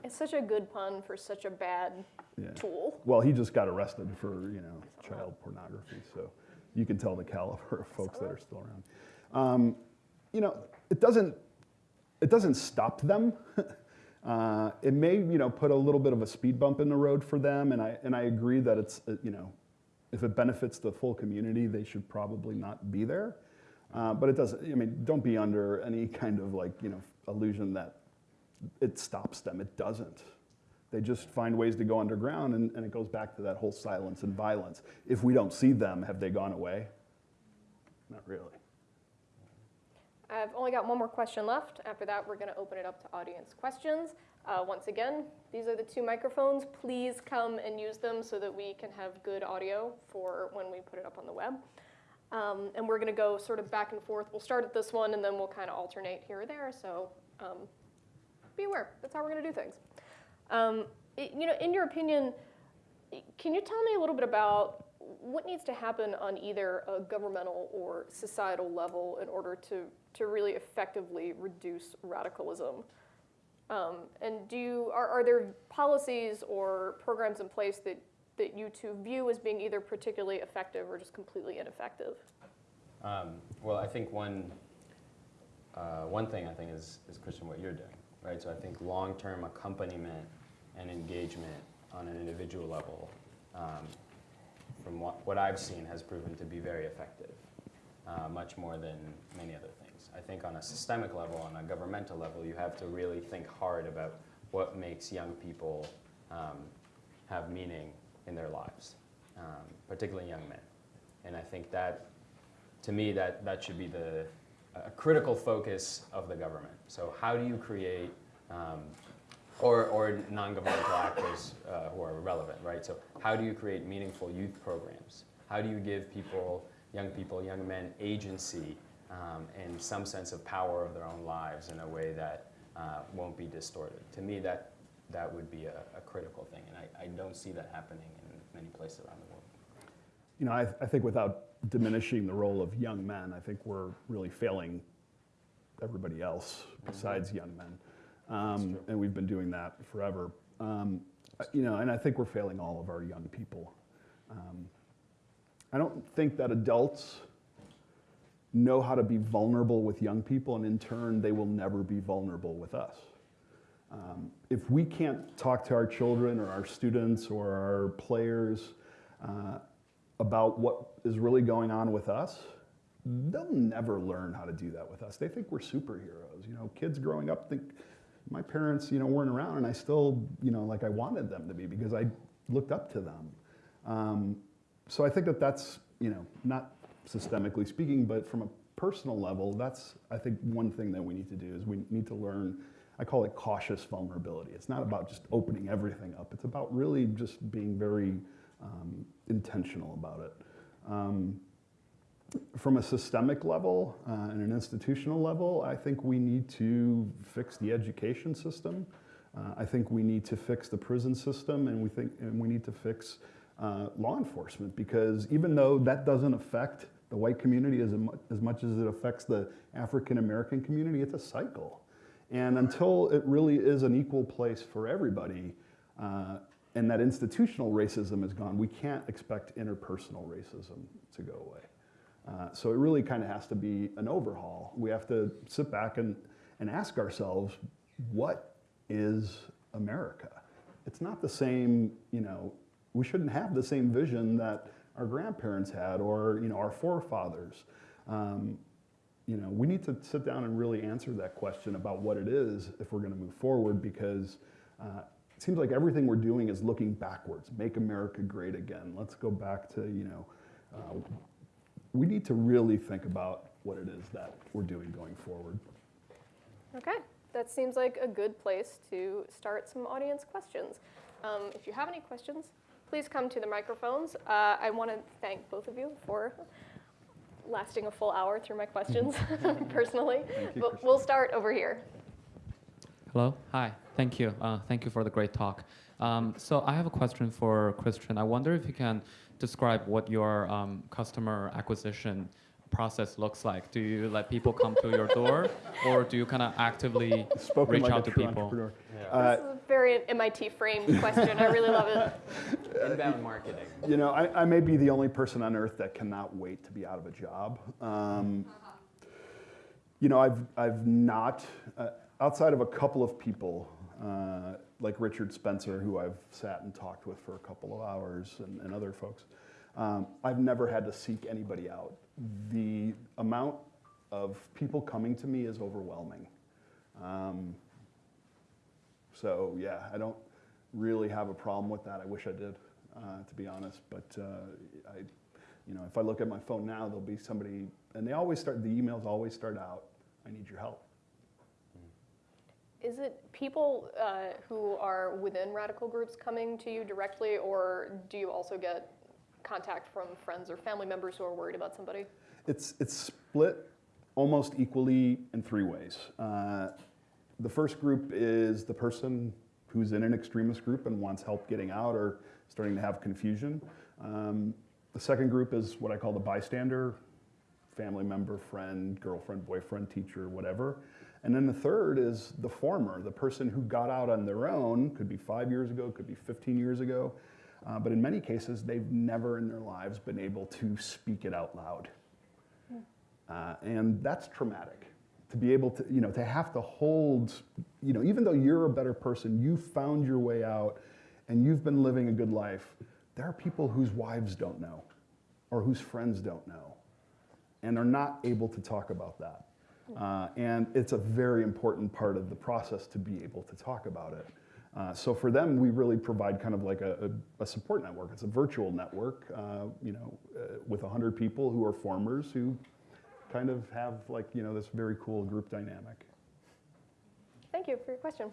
It's such a good pun for such a bad yeah. tool. Well, he just got arrested for you know child pornography, so you can tell the caliber of folks that are still around. Um, you know, it doesn't it doesn't stop them. uh, it may you know put a little bit of a speed bump in the road for them, and I and I agree that it's uh, you know if it benefits the full community, they should probably not be there. Uh, but it doesn't. I mean, don't be under any kind of like you know illusion that it stops them. It doesn't. They just find ways to go underground, and, and it goes back to that whole silence and violence. If we don't see them, have they gone away? Not really. I've only got one more question left. After that, we're going to open it up to audience questions. Uh, once again, these are the two microphones. Please come and use them so that we can have good audio for when we put it up on the web. Um, and we're going to go sort of back and forth. We'll start at this one, and then we'll kind of alternate here or there. So um, be aware. That's how we're going to do things. Um, i- you know, in your opinion, can you tell me a little bit about what needs to happen on either a governmental or societal level in order to, to really effectively reduce radicalism? Um, and do you, are, are there policies or programs in place that, that you two view as being either particularly effective or just completely ineffective? Um, well, I think one, uh, one thing I think is, is Christian, what you're doing, right? So I think long-term accompaniment and engagement on an individual level, um, from what, what I've seen, has proven to be very effective, uh, much more than many other things. I think on a systemic level, on a governmental level, you have to really think hard about what makes young people um, have meaning in their lives, um, particularly young men. And I think that to me, that, that should be the a critical focus of the government. So how do you create, um, or, or non-governmental actors uh, who are relevant, right? So how do you create meaningful youth programs? How do you give people, young people, young men, agency um, and some sense of power of their own lives in a way that uh, won't be distorted? To me, that, that would be a, a critical thing, and I, I don't see that happening in many places around the world. You know, I, I think without diminishing the role of young men, I think we're really failing everybody else besides young men. Um, and we've been doing that forever. Um, you know, and I think we're failing all of our young people. Um, I don't think that adults know how to be vulnerable with young people, and in turn, they will never be vulnerable with us. Um, if we can't talk to our children or our students or our players uh, about what is really going on with us, they'll never learn how to do that with us. They think we're superheroes. You know, kids growing up think my parents, you know, weren't around, and I still, you know, like I wanted them to be because I looked up to them. Um, so I think that that's, you know, not systemically speaking, but from a personal level, that's I think one thing that we need to do is we need to learn. I call it cautious vulnerability. It's not about just opening everything up. It's about really just being very um, intentional about it. Um, from a systemic level uh, and an institutional level, I think we need to fix the education system. Uh, I think we need to fix the prison system, and we think and we need to fix uh, law enforcement because even though that doesn't affect the white community as, as much as it affects the African American community, it's a cycle. And until it really is an equal place for everybody, uh, and that institutional racism is gone, we can't expect interpersonal racism to go away. Uh, so it really kind of has to be an overhaul. We have to sit back and, and ask ourselves, what is America? It's not the same, you know, we shouldn't have the same vision that our grandparents had or, you know, our forefathers. Um, you know, we need to sit down and really answer that question about what it is if we're going to move forward because uh, it seems like everything we're doing is looking backwards. Make America great again. Let's go back to, you know, uh, we need to really think about what it is that we're doing going forward. Okay, that seems like a good place to start some audience questions. Um, if you have any questions, please come to the microphones. Uh, I want to thank both of you for lasting a full hour through my questions personally. You, but we'll start over here. Hello. Hi. Thank you. Uh, thank you for the great talk. Um, so I have a question for Christian. I wonder if you can describe what your um, customer acquisition process looks like. Do you let people come to your door, or do you kind of actively Spoken reach like out a to true people? entrepreneur. Yeah. Uh, this is a very MIT framed question. I really love it. Inbound marketing. You know, I, I may be the only person on earth that cannot wait to be out of a job. Um, you know, I've, I've not, uh, outside of a couple of people, uh, like Richard Spencer, who I've sat and talked with for a couple of hours, and, and other folks, um, I've never had to seek anybody out. The amount of people coming to me is overwhelming. Um, so, yeah, I don't really have a problem with that. I wish I did, uh, to be honest. But uh, I, you know, if I look at my phone now, there'll be somebody, and they always start. The emails always start out, "I need your help." Is it people uh, who are within radical groups coming to you directly, or do you also get contact from friends or family members who are worried about somebody? It's it's split almost equally in three ways. Uh, the first group is the person who's in an extremist group and wants help getting out or starting to have confusion. Um, the second group is what I call the bystander, family member, friend, girlfriend, boyfriend, teacher, whatever. And then the third is the former, the person who got out on their own, could be five years ago, could be 15 years ago, uh, but in many cases, they've never in their lives been able to speak it out loud. Uh, and that's traumatic to be able to, you know, to have to hold, you know, even though you're a better person, you found your way out and you've been living a good life, there are people whose wives don't know or whose friends don't know and are not able to talk about that. Uh, and it's a very important part of the process to be able to talk about it. Uh, so for them, we really provide kind of like a, a, a support network. It's a virtual network, uh, you know, uh, with 100 people who are formers who kind of have like, you know, this very cool group dynamic. Thank you for your question.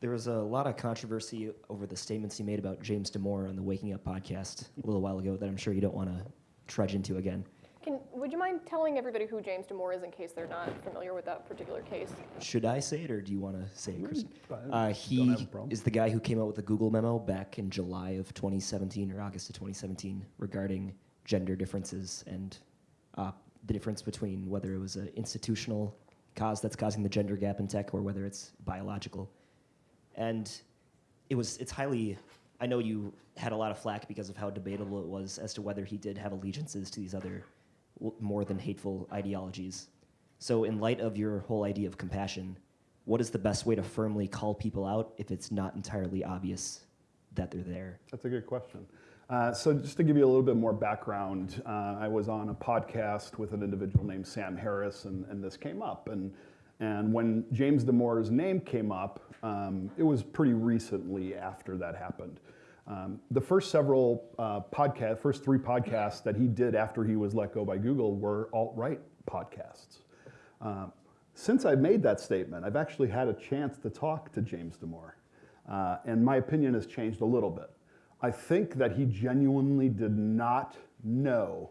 There was a lot of controversy over the statements you made about James Damore on the Waking Up podcast a little while ago that I'm sure you don't want to trudge into again. Can, would you mind telling everybody who James Damore is in case they're not familiar with that particular case? Should I say it or do you want to say it, Chris? Uh, he have a problem. is the guy who came out with the Google memo back in July of 2017 or August of 2017 regarding gender differences and uh, the difference between whether it was an institutional cause that's causing the gender gap in tech or whether it's biological. And it was it's highly I know you had a lot of flack because of how debatable it was as to whether he did have allegiances to these other more than hateful ideologies. So, in light of your whole idea of compassion, what is the best way to firmly call people out if it's not entirely obvious that they're there? That's a good question. Uh, so just to give you a little bit more background, uh, I was on a podcast with an individual named Sam Harris, and, and this came up. And, and when James Damore's name came up, um, it was pretty recently after that happened. Um, the first several uh, podcast, first three podcasts that he did after he was let go by Google were alt-right podcasts. Um, since I've made that statement, I've actually had a chance to talk to James Damore, uh, and my opinion has changed a little bit. I think that he genuinely did not know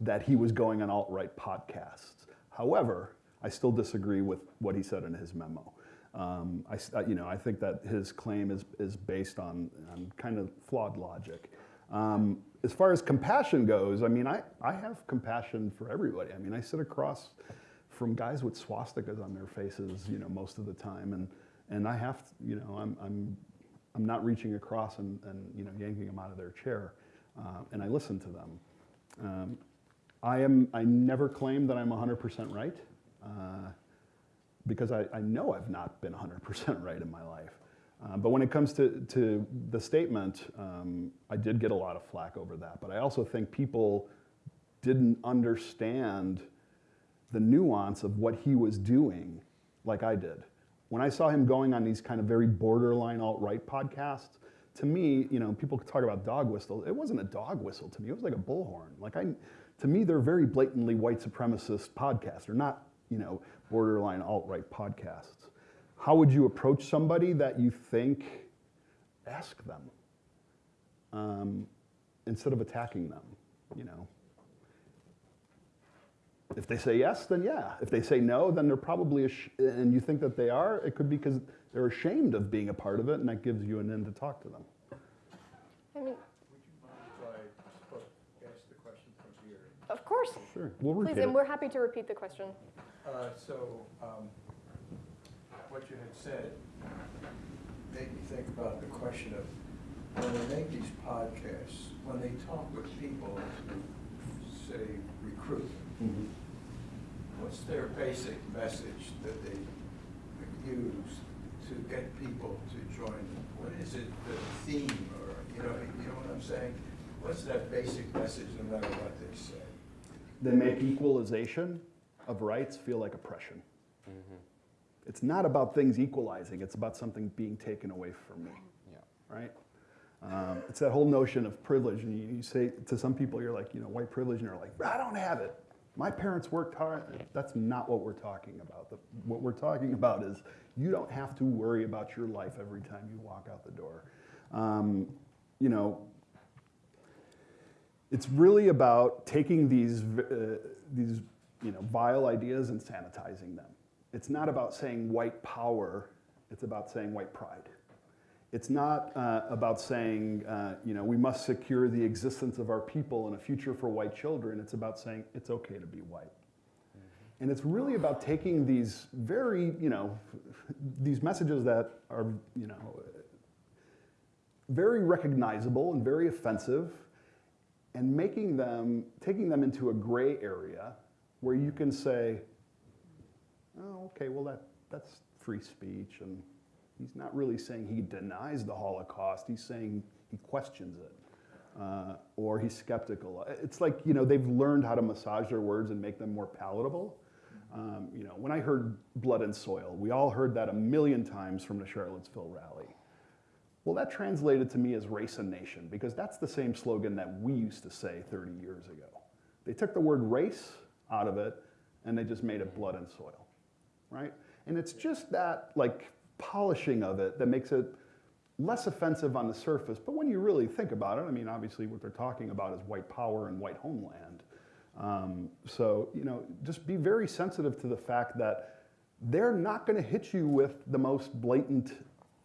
that he was going on alt-right podcasts. However, I still disagree with what he said in his memo. Um, I, uh, you know, I think that his claim is, is based on, on kind of flawed logic. Um, as far as compassion goes, I mean, I, I have compassion for everybody. I mean, I sit across from guys with swastikas on their faces, you know, most of the time, and, and I have, to, you know, I'm, I'm, I'm not reaching across and, and, you know, yanking them out of their chair, uh, and I listen to them. Um, I am, I never claim that I'm 100% right, uh, because I, I know I've not been 100% right in my life. Uh, but when it comes to, to the statement, um, I did get a lot of flack over that. But I also think people didn't understand the nuance of what he was doing like I did. When I saw him going on these kind of very borderline alt-right podcasts, to me, you know, people talk about dog whistle. It wasn't a dog whistle to me. It was like a bullhorn. Like I, to me, they're very blatantly white supremacist podcasts. They're not, you know, borderline alt-right podcasts. How would you approach somebody that you think? Ask them um, instead of attacking them. You know. If they say yes, then yeah. If they say no, then they're probably, and you think that they are, it could be because they're ashamed of being a part of it, and that gives you an end to talk to them. I mean, Would you mind if I ask the question from here? of course. Sure, we'll Please, it. and we're happy to repeat the question. Uh, So, um, what you had said made me think about the question of, when they make these podcasts, when they talk with people to, say, recruit, Mhm. what's their basic message that they use to get people to join them? What is it, the theme, or, you know, you know what I'm saying? What's that basic message, no matter what they say? They make equalization of rights feel like oppression. It's not about things equalizing, it's about something being taken away from me, Yeah. right? Um, it's that whole notion of privilege, and you, you say to some people, you're like, you know, white privilege, and they're like, I don't have it. My parents worked hard. That's not what we're talking about. The, what we're talking about is you don't have to worry about your life every time you walk out the door. Um, you know, it's really about taking these uh, these you know, vile ideas and sanitizing them. It's not about saying white power, it's about saying white pride. It's not uh, about saying, uh, you know, we must secure the existence of our people and a future for white children. It's about saying it's okay to be white. And it's really about taking these very, you know, these messages that are, you know, very recognizable and very offensive and making them, taking them into a gray area where you can say, oh, okay, well, that, that's free speech. And he's not really saying he denies the Holocaust, he's saying he questions it. Uh, or he's skeptical. It's like, you know, they've learned how to massage their words and make them more palatable. Um, you know, when I heard blood and soil, we all heard that a million times from the Charlottesville rally. Well, that translated to me as race and nation because that's the same slogan that we used to say 30 years ago. They took the word race out of it and they just made it blood and soil, right? And it's just that like polishing of it that makes it less offensive on the surface. But when you really think about it, I mean, obviously what they're talking about is white power and white homeland. Um, so, you know, just be very sensitive to the fact that they're not going to hit you with the most blatant,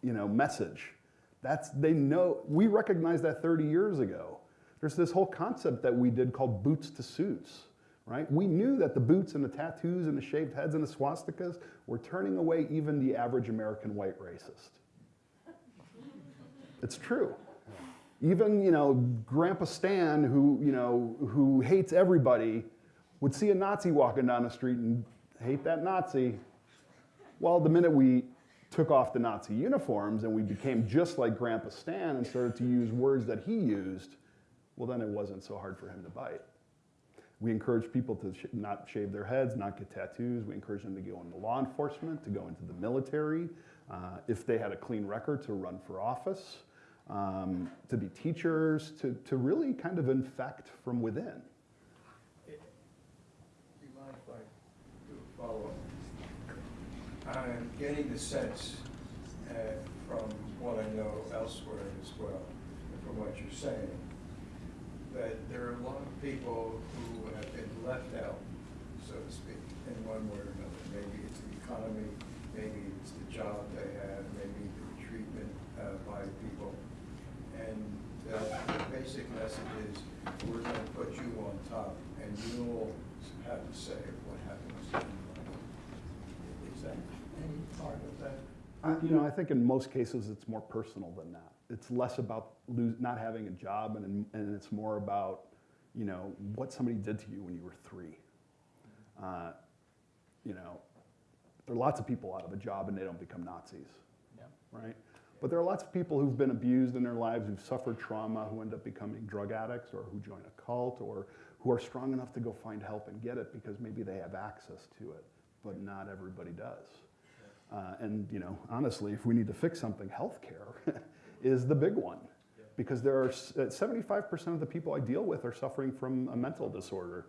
you know, message. That's, they know, we recognized that 30 years ago. There's this whole concept that we did called boots to suits, right? We knew that the boots and the tattoos and the shaved heads and the swastikas were turning away even the average American white racist. It's true. Even, you know, Grandpa Stan, who, you know, who hates everybody, would see a Nazi walking down the street and hate that Nazi. Well, the minute we took off the Nazi uniforms and we became just like Grandpa Stan and started to use words that he used, well, then it wasn't so hard for him to bite. We encourage people to sh not shave their heads, not get tattoos. We encourage them to go into law enforcement, to go into the military, uh, if they had a clean record, to run for office, um, to be teachers, to, to really kind of infect from within. Do you mind if I do a follow-up? I'm getting the sense uh, from what I know elsewhere as well, from what you're saying, that there are a lot of people who have been left out, so to speak, in one way or another. Maybe it's the economy, maybe it's the job they have, maybe the treatment uh, by people. And the the basic message is, we're going to put you on top, and you'll have to say what happens in your life. Is that any part of Uh, you know, I think in most cases it's more personal than that. It's less about lose, not having a job, and, and it's more about, you know, what somebody did to you when you were three. Uh, you know, there are lots of people out of a job and they don't become Nazis, right? But there are lots of people who've been abused in their lives, who've suffered trauma, who end up becoming drug addicts, or who join a cult, or who are strong enough to go find help and get it because maybe they have access to it, but not everybody does. Uh, and you know, honestly, if we need to fix something, healthcare is the big one, because there are uh, 75% of the people I deal with are suffering from a mental disorder,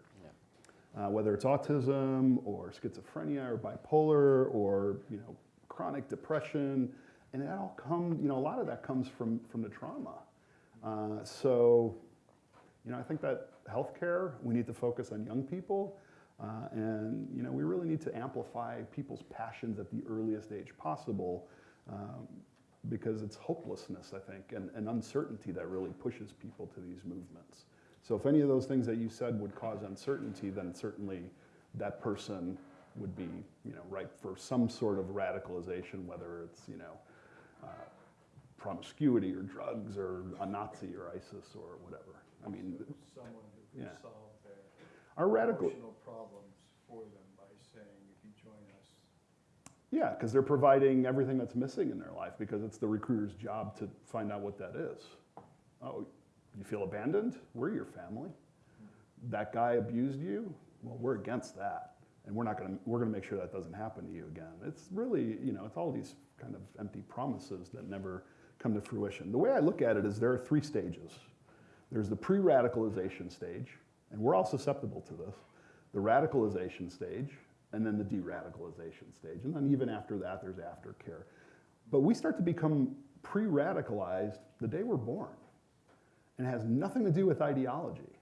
uh, whether it's autism or schizophrenia or bipolar or you know chronic depression, and that all comes, you know, a lot of that comes from from the trauma. Uh, so, you know, I think that healthcare we need to focus on young people. Uh, and you know, we really need to amplify people's passions at the earliest age possible, um, because it's hopelessness, I think, and, and uncertainty that really pushes people to these movements. So if any of those things that you said would cause uncertainty, then certainly that person would be, you know, ripe for some sort of radicalization, whether it's, you know, uh, promiscuity or drugs or a Nazi or ISIS or whatever. I mean, Someone who Yeah. Can solve their our radical, problems for them by saying, if you join us, Yeah, because they're providing everything that's missing in their life because it's the recruiter's job to find out what that is. Oh, you feel abandoned? We're your family. Hmm. That guy abused you? Well, we're against that. And we're not going to, we're going to make sure that doesn't happen to you again. It's really, you know, it's all these kind of empty promises that never come to fruition. The way I look at it is there are three stages. There's the pre radicalization stage, and we're all susceptible to this the radicalization stage, and then the de radicalization stage. And then even after that, there's aftercare. But we start to become pre radicalized the day we're born, and it has nothing to do with ideology.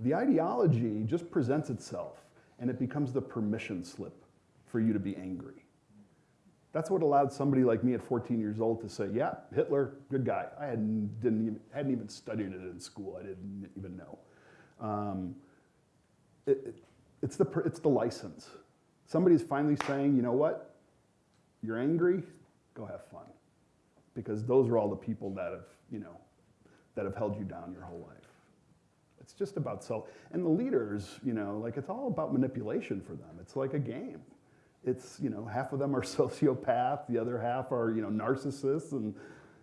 The ideology just presents itself and it becomes the permission slip for you to be angry. That's what allowed somebody like me at 14 years old to say, yeah, Hitler, good guy. I hadn't, didn't even, hadn't even studied it in school. I didn't even know. Um, it, it- it's, the, it's the license. Somebody's finally saying, you know what? You're angry, go have fun. Because those are all the people that have, you know, that have held you down your whole life. It's just about self. And the leaders, you know, like it's all about manipulation for them. It's like a game. It's, you know, half of them are sociopath, the other half are, you know, narcissists. And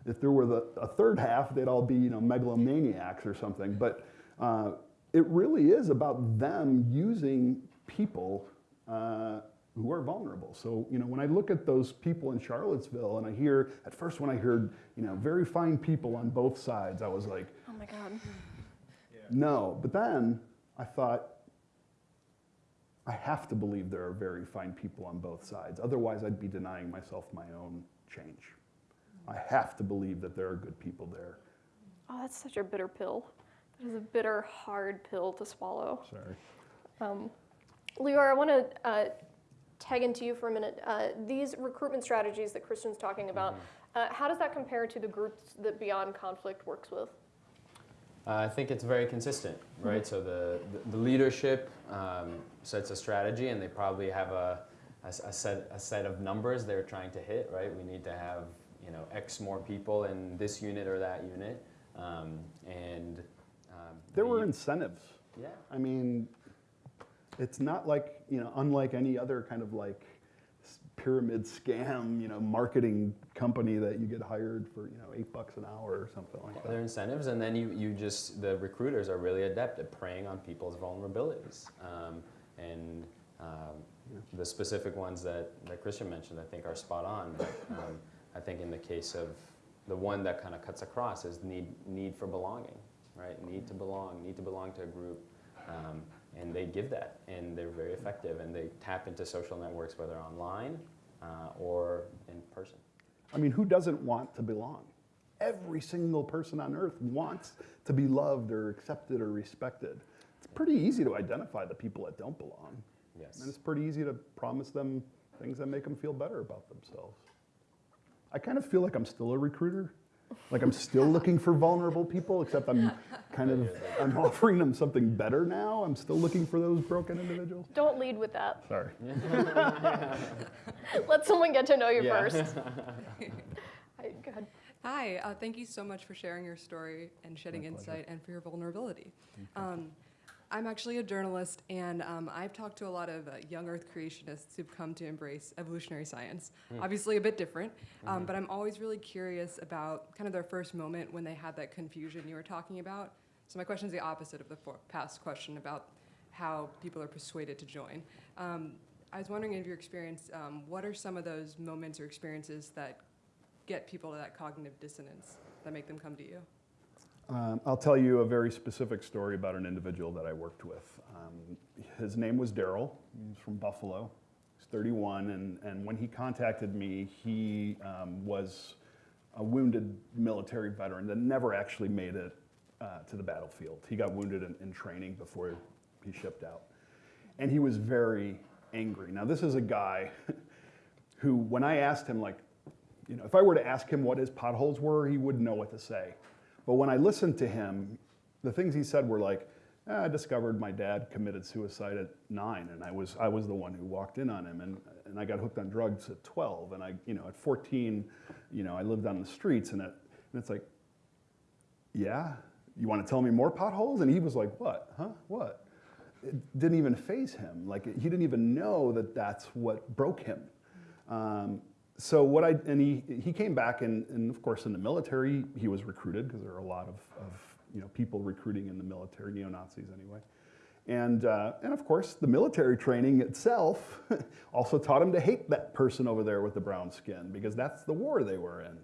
if there were the, a third half, they'd all be, you know, megalomaniacs or something. But uh, it really is about them using people uh, who are vulnerable. So, you know, when I look at those people in Charlottesville and I hear, at first when I heard, you know, very fine people on both sides, I was like, Oh my God. no. But then I thought, I have to believe there are very fine people on both sides. Otherwise, I'd be denying myself my own change. I have to believe that there are good people there. Oh, that's such a bitter pill. That is a bitter, hard pill to swallow. Sorry. Um, Leora, I want to uh, tag into you for a minute. Uh, these recruitment strategies that Christian's talking about, uh, how does that compare to the groups that Beyond Conflict works with? Uh, I think it's very consistent, right? So the, the, the leadership um, sets a strategy and they probably have a, a s- a set, a set of numbers they're trying to hit, right? We need to have, you know, X more people in this unit or that unit. Um, and um, There were incentives. Yeah. I mean, it's not like, you know, unlike any other kind of like pyramid scam, you know, marketing company that you get hired for, you know, eight bucks an hour or something like that. There are incentives, and then you, you just, the recruiters are really adept at preying on people's vulnerabilities. Um, and um, the specific ones that, that Christian mentioned, I think, are spot on. But um, I think in the case of the one that kind of cuts across is need, need for belonging, right? Need to belong, need to belong to a group. Um, and they give that, and they're very effective, and they tap into social networks, whether online uh, or in person. I mean, who doesn't want to belong? Every single person on earth wants to be loved or accepted or respected. It's pretty easy to identify the people that don't belong. Yes. And it's pretty easy to promise them things that make them feel better about themselves. I kind of feel like I'm still a recruiter. Like I'm still looking for vulnerable people, except I'm kind of I'm offering them something better now. I'm still looking for those broken individuals. Don't lead with that. Sorry. Let someone get to know you Yeah. first. Hi, go ahead. Hi, uh, thank you so much for sharing your story and shedding insight and for your vulnerability. Um, I'm actually a journalist, and um, I've talked to a lot of uh, young Earth creationists who've come to embrace evolutionary science. Obviously, a bit different, um, but I'm always really curious about kind of their first moment when they had that confusion you were talking about. So, my question is the opposite of the for- past question about how people are persuaded to join. Um, I was wondering, in your experience, um, what are some of those moments or experiences that get people to that cognitive dissonance that make them come to you? Um, I'll tell you a very specific story about an individual that I worked with. Um, his name was Daryl. He's from Buffalo. He's 31, and, and when he contacted me, he um, was a wounded military veteran that never actually made it uh, to the battlefield. He got wounded in, in training before he shipped out. And he was very angry. Now, this is a guy who, when I asked him, like, you know, if I were to ask him what his potholes were, he wouldn't know what to say. But when I listened to him, the things he said were like, "Ah, I discovered my dad committed suicide at nine, and I was, I was the one who walked in on him, and, and I got hooked on drugs at 12, and I, you know, at 14, you know, I lived on the streets, and, it, and it's like, yeah, you want to tell me more potholes? And he was like, what, huh, what? It didn't even faze him. Like, he didn't even know that that's what broke him. Um, so what I, and he, he came back and, and of course in the military, he was recruited because there are a lot of, of you know, people recruiting in the military, neo-Nazis anyway. And, uh, and of course, the military training itself also taught him to hate that person over there with the brown skin because that's the war they were in.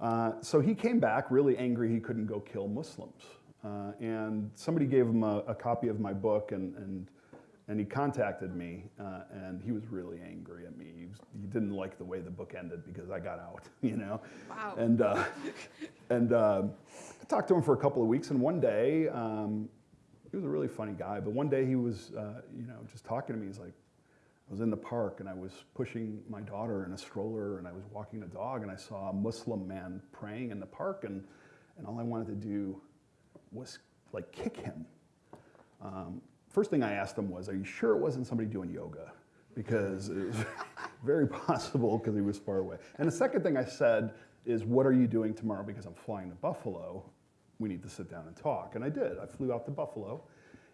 Uh, so he came back really angry he couldn't go kill Muslims. Uh, and somebody gave him a, a copy of my book and, and, and he contacted me uh, and he was really angry at me. He, was, he didn't like the way the book ended because I got out, you know? Wow. And, uh, and uh, I talked to him for a couple of weeks and one day um, he was a really funny guy. But one day he was, uh, you know, just talking to me. He's like, I was in the park and I was pushing my daughter in a stroller and I was walking a dog and I saw a Muslim man praying in the park and, and all I wanted to do was like kick him. Um, first thing I asked him was, are you sure it wasn't somebody doing yoga? Because it was very possible because he was far away. And the second thing I said is, what are you doing tomorrow? Because I'm flying to Buffalo. We need to sit down and talk. And I did. I flew out to Buffalo.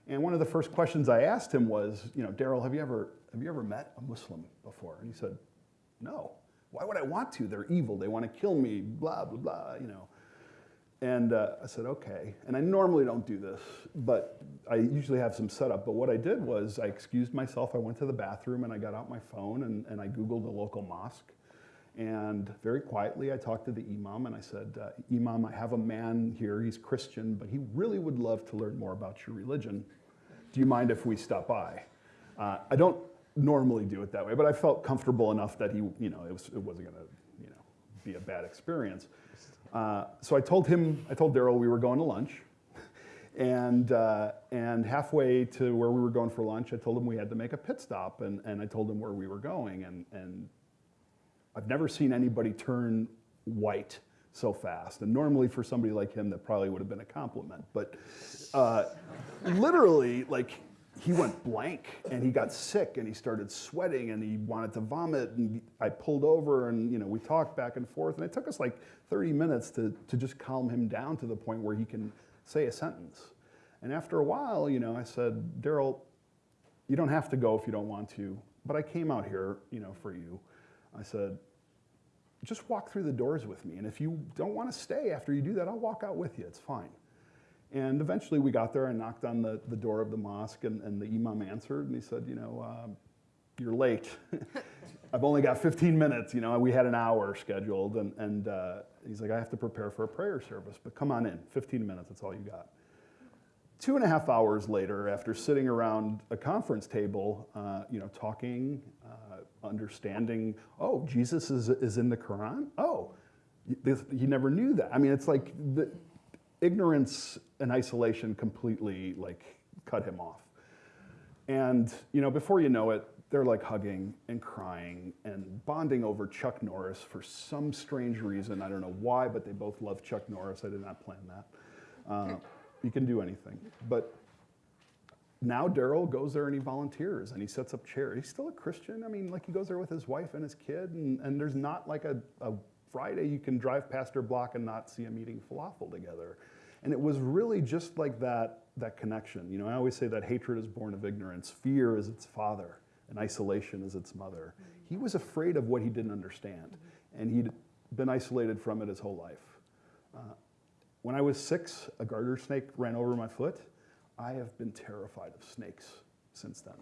And one of the first questions I asked him was, you know, Daryl, have you ever have you ever met a Muslim before? And he said, no. Why would I want to? They're evil. They want to kill me. Blah blah blah. You know. And uh, I said, okay. And I normally don't do this, but I usually have some setup. But what I did was I excused myself. I went to the bathroom and I got out my phone and, and I Googled the local mosque. And very quietly, I talked to the imam and I said, uh, Imam, I have a man here. He's Christian, but he really would love to learn more about your religion. Do you mind if we stop by? Uh, I don't normally do it that way, but I felt comfortable enough that he, you know, it, was, it wasn't going to, you know, be a bad experience. Uh, so I told him, I told Daryl we were going to lunch. And, uh, and halfway to where we were going for lunch, I told him we had to make a pit stop. And, and I told him where we were going. And, and I've never seen anybody turn white so fast. And normally for somebody like him, that probably would have been a compliment. But uh, literally, like, he went blank and he got sick and he started sweating and he wanted to vomit and I pulled over and you know we talked back and forth and it took us like 30 minutes to, to just calm him down to the point where he can say a sentence. And after a while, you know, I said, Daryl, you don't have to go if you don't want to, but I came out here, you know, for you. I said, just walk through the doors with me. And if you don't want to stay after you do that, I'll walk out with you. It's fine. And eventually we got there and knocked on the, the door of the mosque, and, and the imam answered, and he said, You know, um, you're late. I've only got 15 minutes. You know, we had an hour scheduled, and, and uh, he's like, I have to prepare for a prayer service, but come on in. 15 minutes, that's all you got. Two and a half hours later, after sitting around a conference table, uh, you know, talking, uh, understanding, oh, Jesus is, is in the Quran? Oh, he never knew that. I mean, it's like the ignorance and isolation completely like cut him off. And you know, before you know it, they're like hugging and crying and bonding over Chuck Norris for some strange reason. I don't know why, but they both love Chuck Norris. I did not plan that. Uh, you can do anything. But now Daryl goes there and he volunteers and he sets up chairs. He's still a Christian. I mean, like he goes there with his wife and his kid, and, and there's not like a, a Friday you can drive past their block and not see them eating falafel together. And it was really just like that, that connection. You know, I always say that hatred is born of ignorance, fear is its father, and isolation is its mother. He was afraid of what he didn't understand, and he'd been isolated from it his whole life. Uh, when I was six, a garter snake ran over my foot. I have been terrified of snakes since then.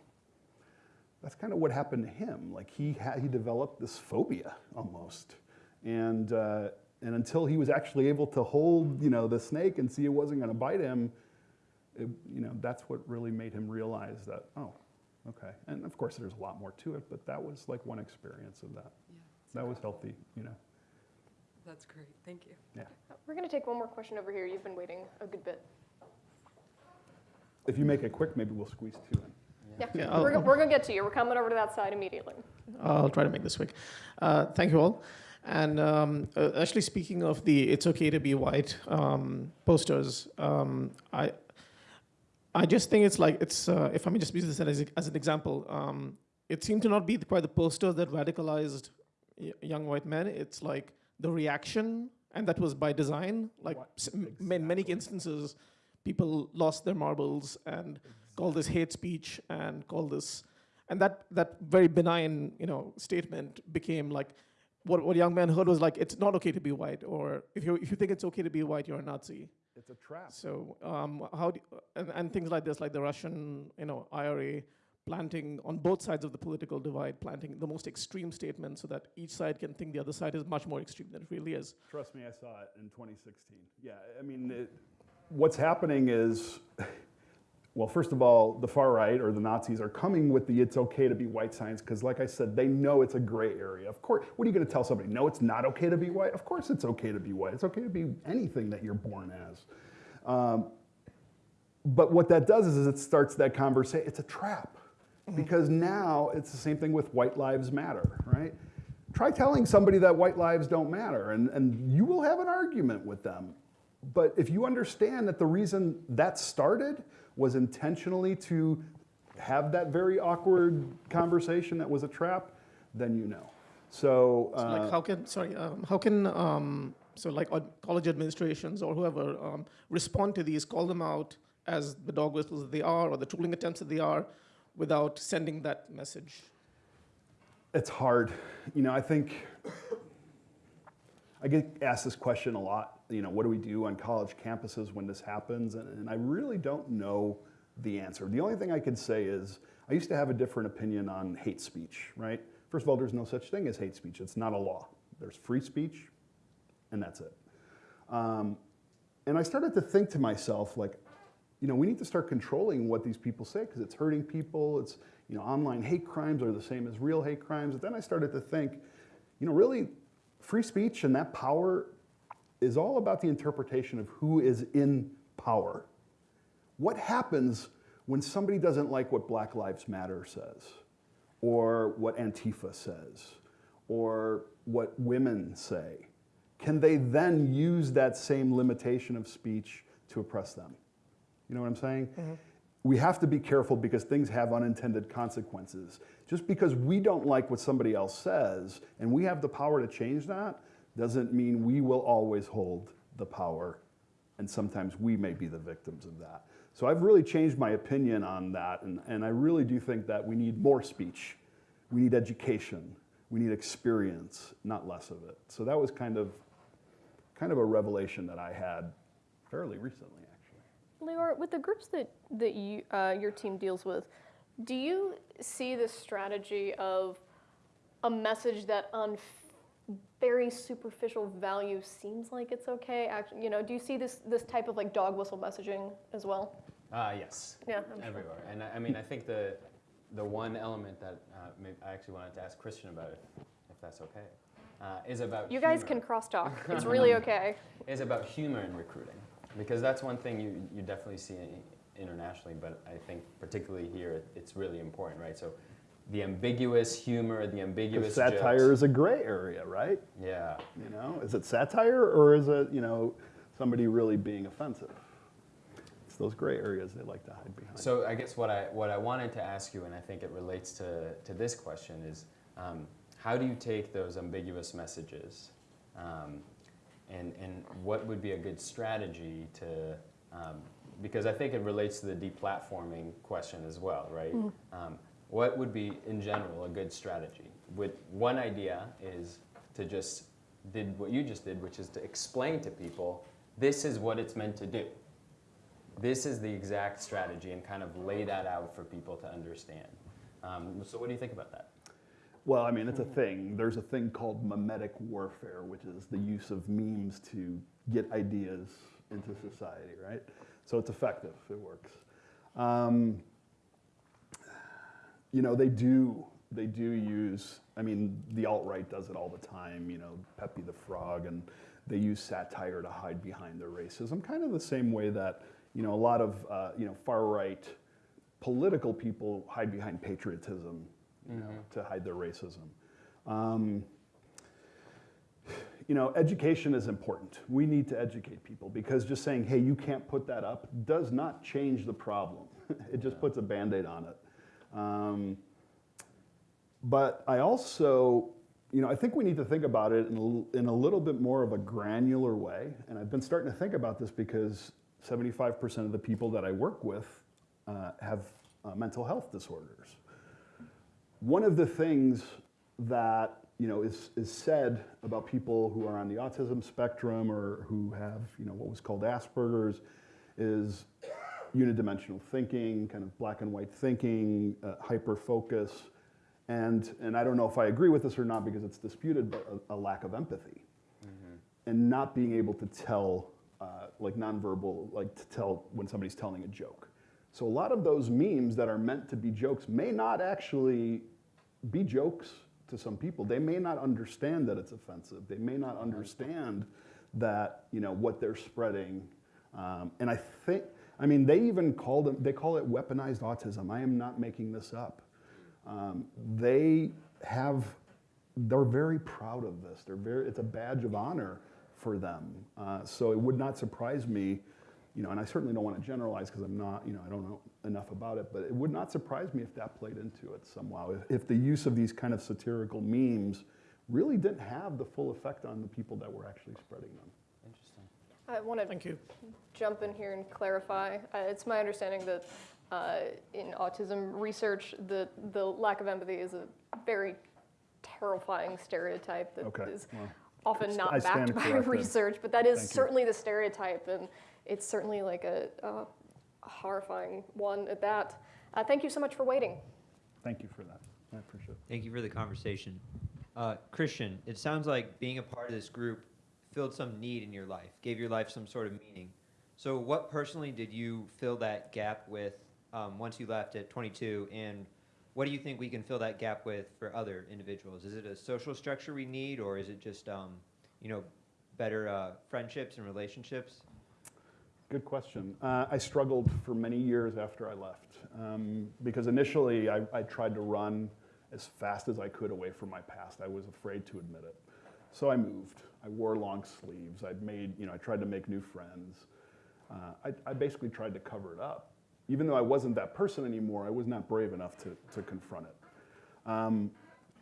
That's kind of what happened to him. Like he had, he developed this phobia almost, and uh, and until he was actually able to hold, you know, the snake and see it wasn't going to bite him, it, you know, that's what really made him realize that, oh, okay. And of course, there's a lot more to it, but that was like one experience of that. Yeah, That was healthy, you know. that's great. Thank you. Yeah. We're going to take one more question over here. You've been waiting a good bit. If you make it quick, maybe we'll squeeze two in. Yeah, Yeah, we're, we're going to get to you. We're coming over to that side immediately. I'll try to make this quick. Uh, thank you all. And um, uh, actually, speaking of the "It's okay to be white" um, posters, um, I I just think it's like it's. Uh, if I may just use this as, as an example, um, it seemed to not be quite the posters that radicalized y- young white men. It's like the reaction, and that was by design. Like m- in many instances, people lost their marbles and called this hate speech and called this and that that very benign you know statement became like what what young men heard was like it's not okay to be white or if you if you think it's okay to be white you're a Nazi It's a trap. so um, how do, and, and things like this like the Russian you know IRA planting on both sides of the political divide planting the most extreme statements so that each side can think the other side is much more extreme than it really is Trust me, I saw it in 2016. Yeah, I mean, it, what's happening is, well, first of all, the far right or the Nazis are coming with the it's okay to be white signs because, like I said, they know it's a gray area. Of course, what are you going to tell somebody? No, it's not okay to be white? Of course, it's okay to be white. It's okay to be anything that you're born as. Um, but what that does is, is it starts that conversation. It's a trap because now it's the same thing with white lives matter, right? Try telling somebody that white lives don't matter, and, and you will have an argument with them. But if you understand that the reason that started was intentionally to have that very awkward conversation that was a trap, then you know. So, So, like uh, how can sorry um, how can um, so like college administrations or whoever um, respond to these call them out as the dog whistles that they are or the tooling attempts that they are without sending that message It's hard. You know, I think I get asked this question a lot. You know, what do we do on college campuses when this happens? And, and I really don't know the answer. The only thing I could say is I used to have a different opinion on hate speech, right? First of all, there's no such thing as hate speech. It's not a law. There's free speech, and that's it. Um, and I started to think to myself, like, you know, we need to start controlling what these people say because it's hurting people. It's, you know, online hate crimes are the same as real hate crimes. But then I started to think, you know, really, free speech and that power is all about the interpretation of who is in power. What happens when somebody doesn't like what Black Lives Matter says, or what Antifa says, or what women say? Can they then use that same limitation of speech to oppress them? You know what I'm saying? Mm-hmm. We have to be careful because things have unintended consequences. Just because we don't like what somebody else says and we have the power to change that doesn't mean we will always hold the power. And sometimes we may be the victims of that. So I've really changed my opinion on that. And, and I really do think that we need more speech. We need education. We need experience, not less of it. So that was kind of, kind of a revelation that I had fairly recently, actually. Leor, with the groups that, that you, uh, your team deals with, do you see this strategy of a message that f- very superficial value seems like it's okay? Actually, you know, do you see this, this type of like dog whistle messaging as well? Uh, yes. Yeah, I'm sure. everywhere. And I, I mean, I think the the one element that uh, I actually wanted to ask Christian about, if, if that's okay, uh, is about You guys humor. can crosstalk. It's really okay. is about humor in recruiting because that's one thing you, you definitely see internationally, but I think particularly here it- it's really important, right? So the ambiguous humor, the ambiguous satire jokes. is a gray area, right? Yeah. You know, is it satire or is it, you know, somebody really being offensive? It's those gray areas they like to hide behind. So I guess what I what I wanted to ask you, and I think it relates to to this question, is um, how do you take those ambiguous messages, um, and and what would be a good strategy to um, because I think it relates to the deplatforming question as well, right? Um, what would be in general a good strategy? With one idea is to just did what you just did, which is to explain to people this is what it's meant to do this is the exact strategy and kind of lay that out for people to understand. Um, so what do you think about that? Well, I mean, it's a thing. There's a thing called memetic warfare, which is the use of memes to get ideas into society, right? So it's effective. It works. Um, you know, they do. They do use. I mean, the alt right does it all the time. You know, Pepe the Frog, and they use satire to hide behind their racism, kind of the same way that you know a lot of uh, you know far right political people hide behind patriotism, you know, to hide their racism. Um, you know, education is important. We need to educate people because just saying, hey, you can't put that up does not change the problem. it just puts a band aid on it. Um, but I also, you know, I think we need to think about it in a, in a little bit more of a granular way. And I've been starting to think about this because 75% of the people that I work with uh, have uh, mental health disorders. One of the things that you know is, is said about people who are on the autism spectrum or who have you know what was called Asperger's is unidimensional thinking, kind of black and white thinking, uh, hyper focus, and and I don't know if I agree with this or not because it's disputed, but a, a lack of empathy, and not being able to tell uh, like nonverbal, like to tell when somebody's telling a joke. So a lot of those memes that are meant to be jokes may not actually be jokes to some people. They may not understand that it's offensive. They may not understand that you know what they're spreading. Um, and I think I mean, they even call them, they call it weaponized autism. I am not making this up. Um, they have, they're very proud of this. They're very, it's a badge of honor for them. Uh, so it would not surprise me, you know, and I certainly don't want to generalize because I'm not, you know, I don't know enough about it, but it would not surprise me if that played into it somehow. If, if the use of these kind of satirical memes really didn't have the full effect on the people that were actually spreading them. Interesting. I want to Thank you. jump in here and clarify. Uh, it's my understanding that uh, in autism research, the, the lack of empathy is a very terrifying stereotype that is Okay, well, often not backed by research, but that is Thank you. certainly the stereotype, and it's certainly like a, a horrifying one at that. Uh, thank you so much for waiting. Thank you for that. I appreciate it. Thank you for the conversation. Uh, Christian, it sounds like being a part of this group filled some need in your life, gave your life some sort of meaning. So, what personally did you fill that gap with um, once you left at 22? And what do you think we can fill that gap with for other individuals? Is it a social structure we need, or is it just, um, you know, better uh, friendships and relationships? Good question. Uh, I struggled for many years after I left um, because initially I, I tried to run as fast as I could away from my past. I was afraid to admit it. So I moved. I wore long sleeves. I'd made, you know, I tried to make new friends. Uh, I, I basically tried to cover it up. Even though I wasn't that person anymore, I was not brave enough to, to confront it. Um,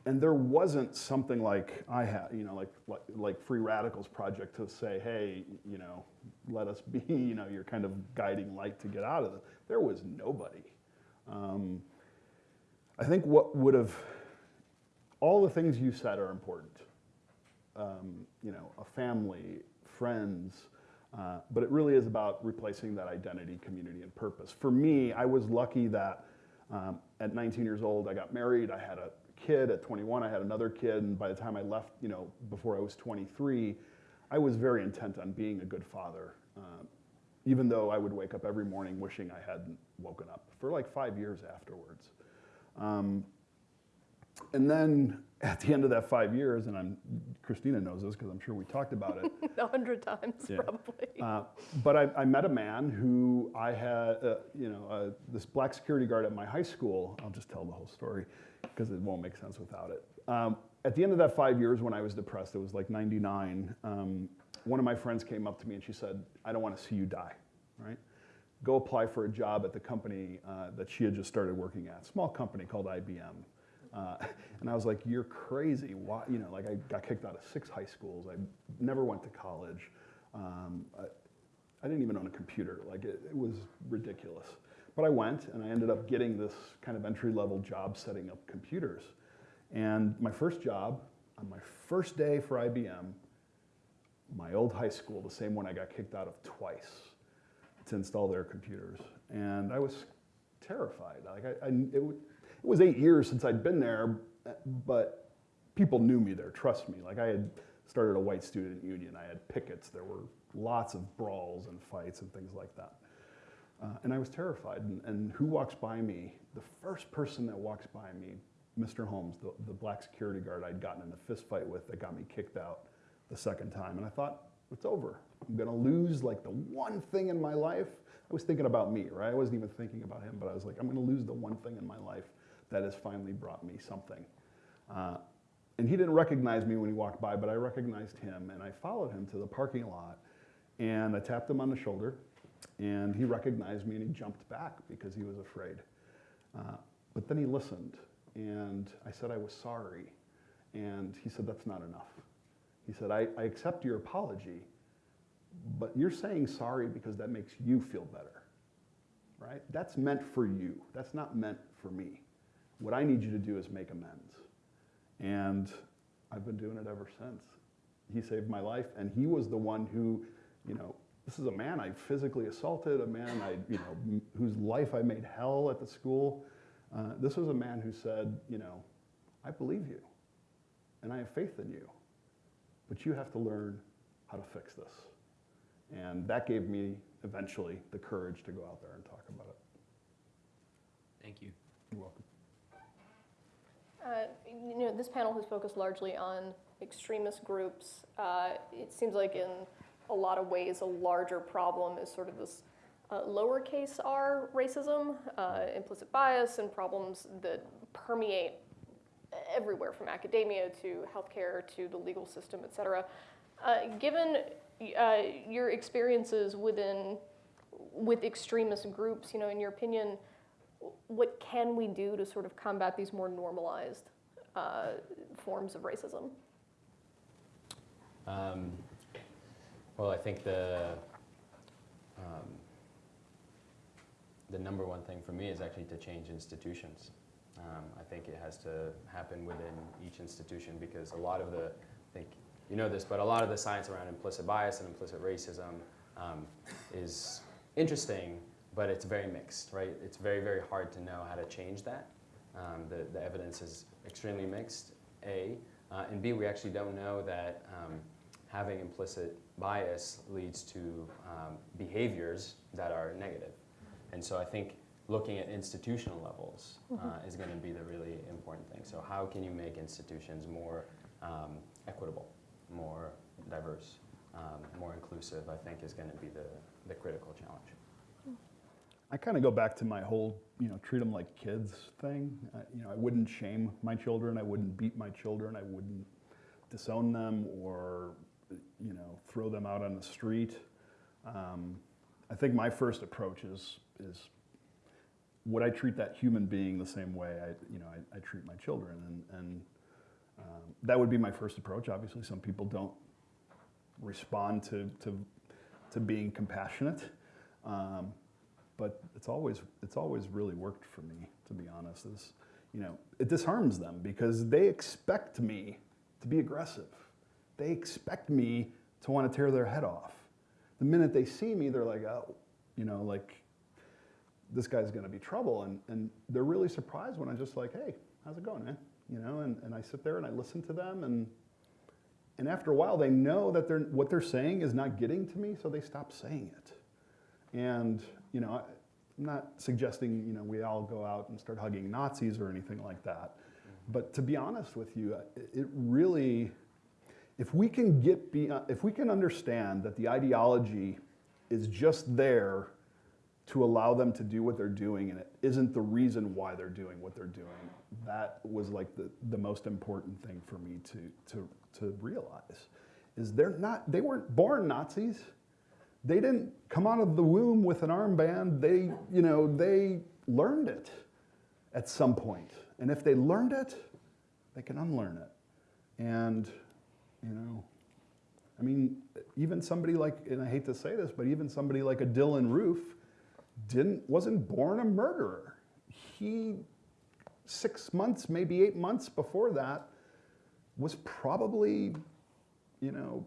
and there wasn't something like I had, you know, like, like like Free Radicals Project to say, hey, you know, let us be, you know, your kind of guiding light to get out of it. There was nobody. Um, I think what would have, all the things you said are important. Um, you know, a family, friends, uh, but it really is about replacing that identity, community, and purpose. For me, I was lucky that um, at 19 years old, I got married. I had a kid. At 21, I had another kid. And by the time I left, you know, before I was 23, I was very intent on being a good father. Um, even though I would wake up every morning wishing I hadn't woken up for like five years afterwards. Um, and then at the end of that five years, and I'm, Christina knows this because I'm sure we talked about it, A hundred times, Yeah. probably. uh, but I, I met a man who I had, uh, you know, uh, this black security guard at my high school. I'll just tell the whole story because it won't make sense without it. Um, at the end of that five years when I was depressed, it was like 99, um, one of my friends came up to me and she said, I don't want to see you die, right? Go apply for a job at the company uh, that she had just started working at, small company called IBM. Uh, and I was like, you're crazy. Why? You know, like I got kicked out of six high schools. I never went to college. Um, I, I didn't even own a computer. Like it, it was ridiculous. But I went and I ended up getting this kind of entry level job setting up computers. And my first job, on my first day for IBM, my old high school, the same one I got kicked out of twice, to install their computers. And I was terrified. Like I, I, it, w- it was eight years since I'd been there, but people knew me there, trust me. Like I had started a white student union, I had pickets, there were lots of brawls and fights and things like that. Uh, and I was terrified. And, and who walks by me? The first person that walks by me, Mr. Holmes, the, the black security guard I'd gotten in a fist fight with that got me kicked out the second time. And I thought, it's over. I'm gonna lose like the one thing in my life. I was thinking about me, right? I wasn't even thinking about him, but I was like, I'm gonna lose the one thing in my life that has finally brought me something. Uh, and he didn't recognize me when he walked by, but I recognized him, and I followed him to the parking lot, and I tapped him on the shoulder, and he recognized me, and he jumped back because he was afraid. Uh, but then he listened, and I said I was sorry, and he said that's not enough. He said I, I accept your apology, but you're saying sorry because that makes you feel better, right? That's meant for you. That's not meant for me. What I need you to do is make amends. And I've been doing it ever since. He saved my life, and he was the one who, you know, this is a man I physically assaulted, a man I, you know, whose life I made hell at the school. Uh, this was a man who said, you know, I believe you, and I have faith in you, but you have to learn how to fix this. And that gave me eventually the courage to go out there and talk about it. Thank you. You're welcome. Uh, you know, this panel has focused largely on extremist groups. Uh, it seems like in a lot of ways, a larger problem is sort of this uh, lowercase r racism, uh, implicit bias, and problems that permeate everywhere from academia to healthcare to the legal system, et cetera. Uh, given your experiences within with extremist groups, you know, in your opinion, what can we do to sort of combat these more normalized uh, forms of racism? Um, well, I think the um, the number one thing for me is actually to change institutions. Um, I think it has to happen within each institution because a lot of the, I think you know this, but a lot of the science around implicit bias and implicit racism um, is interesting, but it's very mixed, right? It's very, very hard to know how to change that. Um, the, the evidence is extremely mixed, A. Uh, and B, we actually don't know that um, having implicit bias leads to um, behaviors that are negative. And so I think looking at institutional levels uh, is going to be the really important thing. So how can you make institutions more um, equitable, more diverse, um, more inclusive, I think is going to be the, the critical challenge. I kind of go back to my whole, you know, treat them like kids thing. Uh, you know, I wouldn't shame my children. I wouldn't beat my children. I wouldn't disown them or, you know, throw them out on the street. Um, I think my first approach is is would I treat that human being the same way I, you know, I, I treat my children, and and um, that would be my first approach. Obviously, some people don't respond to to, to being compassionate. Um, but it's always it's always really worked for me to be honest is you know it disarms them because they expect me to be aggressive. They expect me to want to tear their head off. The minute they see me they're like oh you know like this guy's going to be trouble and, and they're really surprised when i'm just like hey how's it going man? You know and, and i sit there and i listen to them and and after a while they know that they're, what they're saying is not getting to me so they stop saying it. And, you know, I'm not suggesting, you know, we all go out and start hugging Nazis or anything like that. But to be honest with you, uh, it really, if we can get, be, uh, if we can understand that the ideology is just there to allow them to do what they're doing and it isn't the reason why they're doing what they're doing, that was like the, the most important thing for me to, to, to realize. Is they're not, they weren't born Nazis they didn't come out of the womb with an armband. They, you know, they learned it at some point. And if they learned it, they can unlearn it. And, you know, I mean, even somebody like, and I hate to say this, but even somebody like a Dylann Roof didn't, wasn't born a murderer. He, six months, maybe eight months before that, was probably, you know,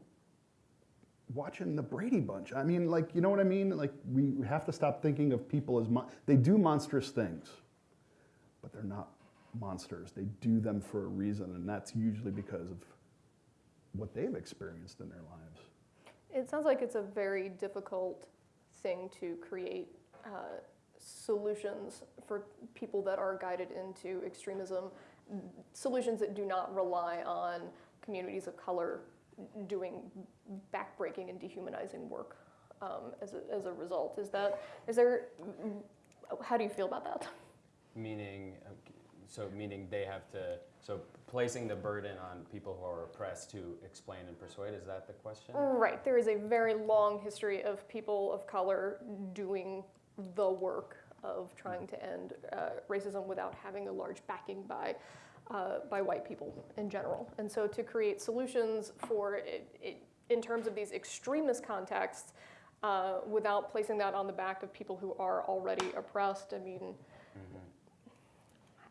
watching the Brady Bunch. I mean, like, you know what I mean? Like, we have to stop thinking of people as, they do monstrous things, but they're not monsters. They do them for a reason, and that's usually because of what they've experienced in their lives. It sounds like it's a very difficult thing to create uh, solutions for people that are guided into extremism, solutions that do not rely on communities of color doing backbreaking and dehumanizing work um, as, a, as a result. Is that, is there, how do you feel about that? Meaning, so meaning they have to, so placing the burden on people who are oppressed to explain and persuade, is that the question? Right, there is a very long history of people of color doing the work of trying to end uh, racism without having a large backing by uh, by white people in general. And so to create solutions for it, it in terms of these extremist contexts, uh, without placing that on the back of people who are already oppressed, I mean,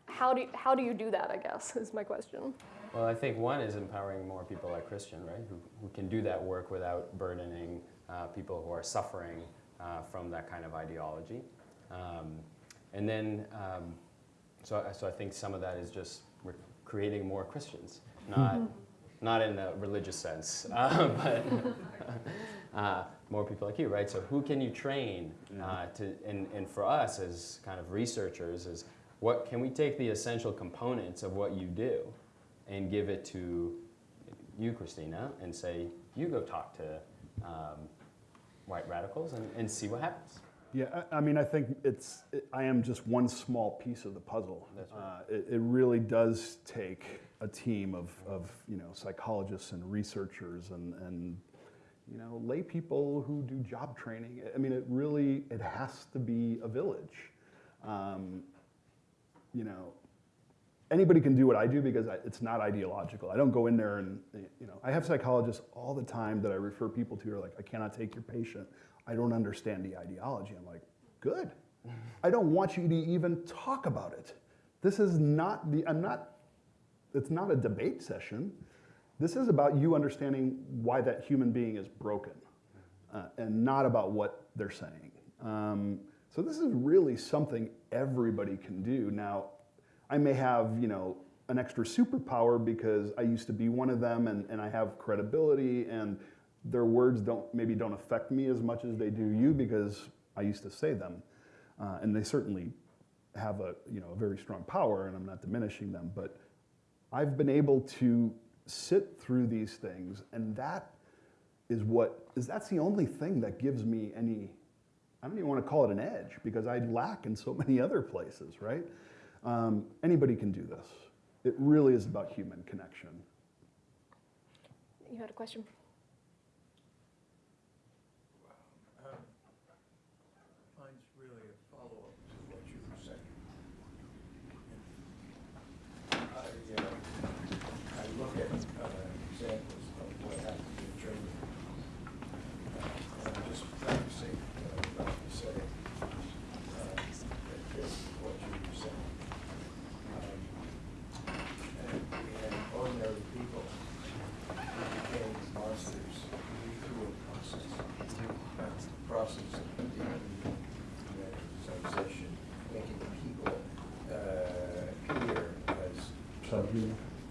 how do you, how do you do that? I guess is my question. Well, I think one is empowering more people like Christian, right, who, who can do that work without burdening uh, people who are suffering uh, from that kind of ideology. Um, and then, um, so, so I think some of that is just creating more Christians, not, not in a religious sense, uh, but uh, more people like you, right? So who can you train uh, to, and, and for us as kind of researchers is what can we take the essential components of what you do and give it to you, Christina, and say, you go talk to um, white radicals and, and see what happens. Yeah, I, I mean, I think it's, it, I am just one small piece of the puzzle. That's right. Uh, it, it really does take a team of, of, you know, psychologists and researchers and, and, you know, lay people who do job training. I mean, it really, it has to be a village. Um, you know, anybody can do what I do because I, it's not ideological. I don't go in there and, you know, I have psychologists all the time that I refer people to who are like, I cannot take your patient. I don't understand the ideology. I'm like, good. I don't want you to even talk about it. This is not the, I'm not, it's not a debate session. This is about you understanding why that human being is broken uh, and not about what they're saying. Um, so this is really something everybody can do. Now, I may have, you know, an extra superpower because I used to be one of them and, and I have credibility and their words don't maybe don't affect me as much as they do you because I used to say them. Uh, and they certainly have a, you know, a very strong power and I'm not diminishing them, but I've been able to sit through these things and that is what is that's the only thing that gives me any I don't even want to call it an edge because I lack in so many other places, right? Um, anybody can do this. It really is about human connection. You had a question? Um, Mine's really a follow-up to what you were saying. I, uh, I look at uh, examples of what happened in Germany. Uh, And I'm just practicing what I'm about to say. uh, That fits what you were saying. Um, And we had ordinary people who became monsters through a process. That's the process of dehumanization, making people uh, appear as,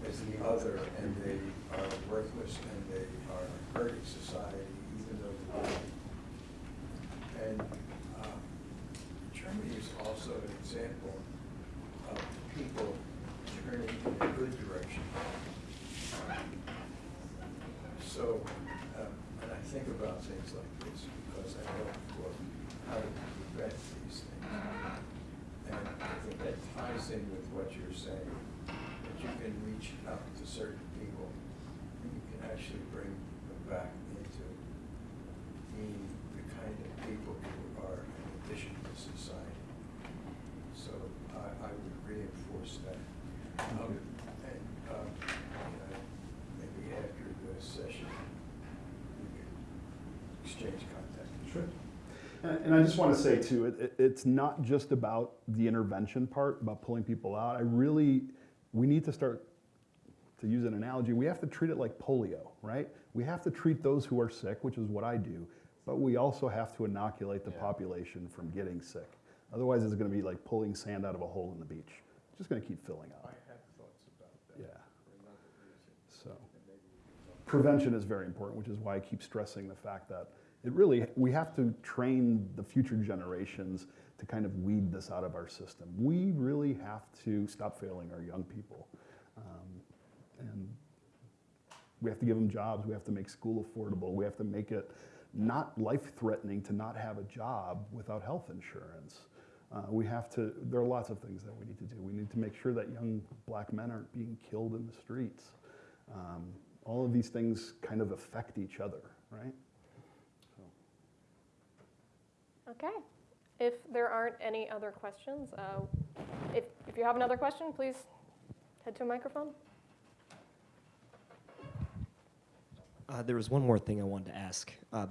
as the other, and they are worthless, and they are hurting society, even though they're And um, Germany is also an example of people turning in a good direction. So, um, and I think about things like this because I know well, how to prevent these things. And I think that ties in with what you're saying, you can reach out to certain people and you can actually bring them back into being the kind of people who are an addition to society. So I, I would reinforce that. Um, And, um, maybe after the session, we could exchange contact. Sure. And, and I just want to say too, it, it, it's not just about the intervention part, about pulling people out. I really, we need to start, to use an analogy, we have to treat it like polio, right? We have to treat those who are sick, which is what I do, but we also have to inoculate the Yeah. population from getting sick. Otherwise, it's going to be like pulling sand out of a hole in the beach. It's just going to keep filling up. I up. have thoughts about that. Yeah. For another reason, So. and maybe we can talk prevention is very important, which is why I keep stressing the fact that it really, we have to train the future generations to kind of weed this out of our system. We really have to stop failing our young people. Um, and we have to give them jobs. We have to make school affordable. We have to make it not life threatening to not have a job without health insurance. Uh, we have to, there are lots of things that we need to do. We need to make sure that young black men aren't being killed in the streets. Um, all of these things kind of affect each other, right? Okay. If there aren't any other questions, uh, if, if you have another question, please head to a microphone. Uh, there was one more thing I wanted to ask. Uh,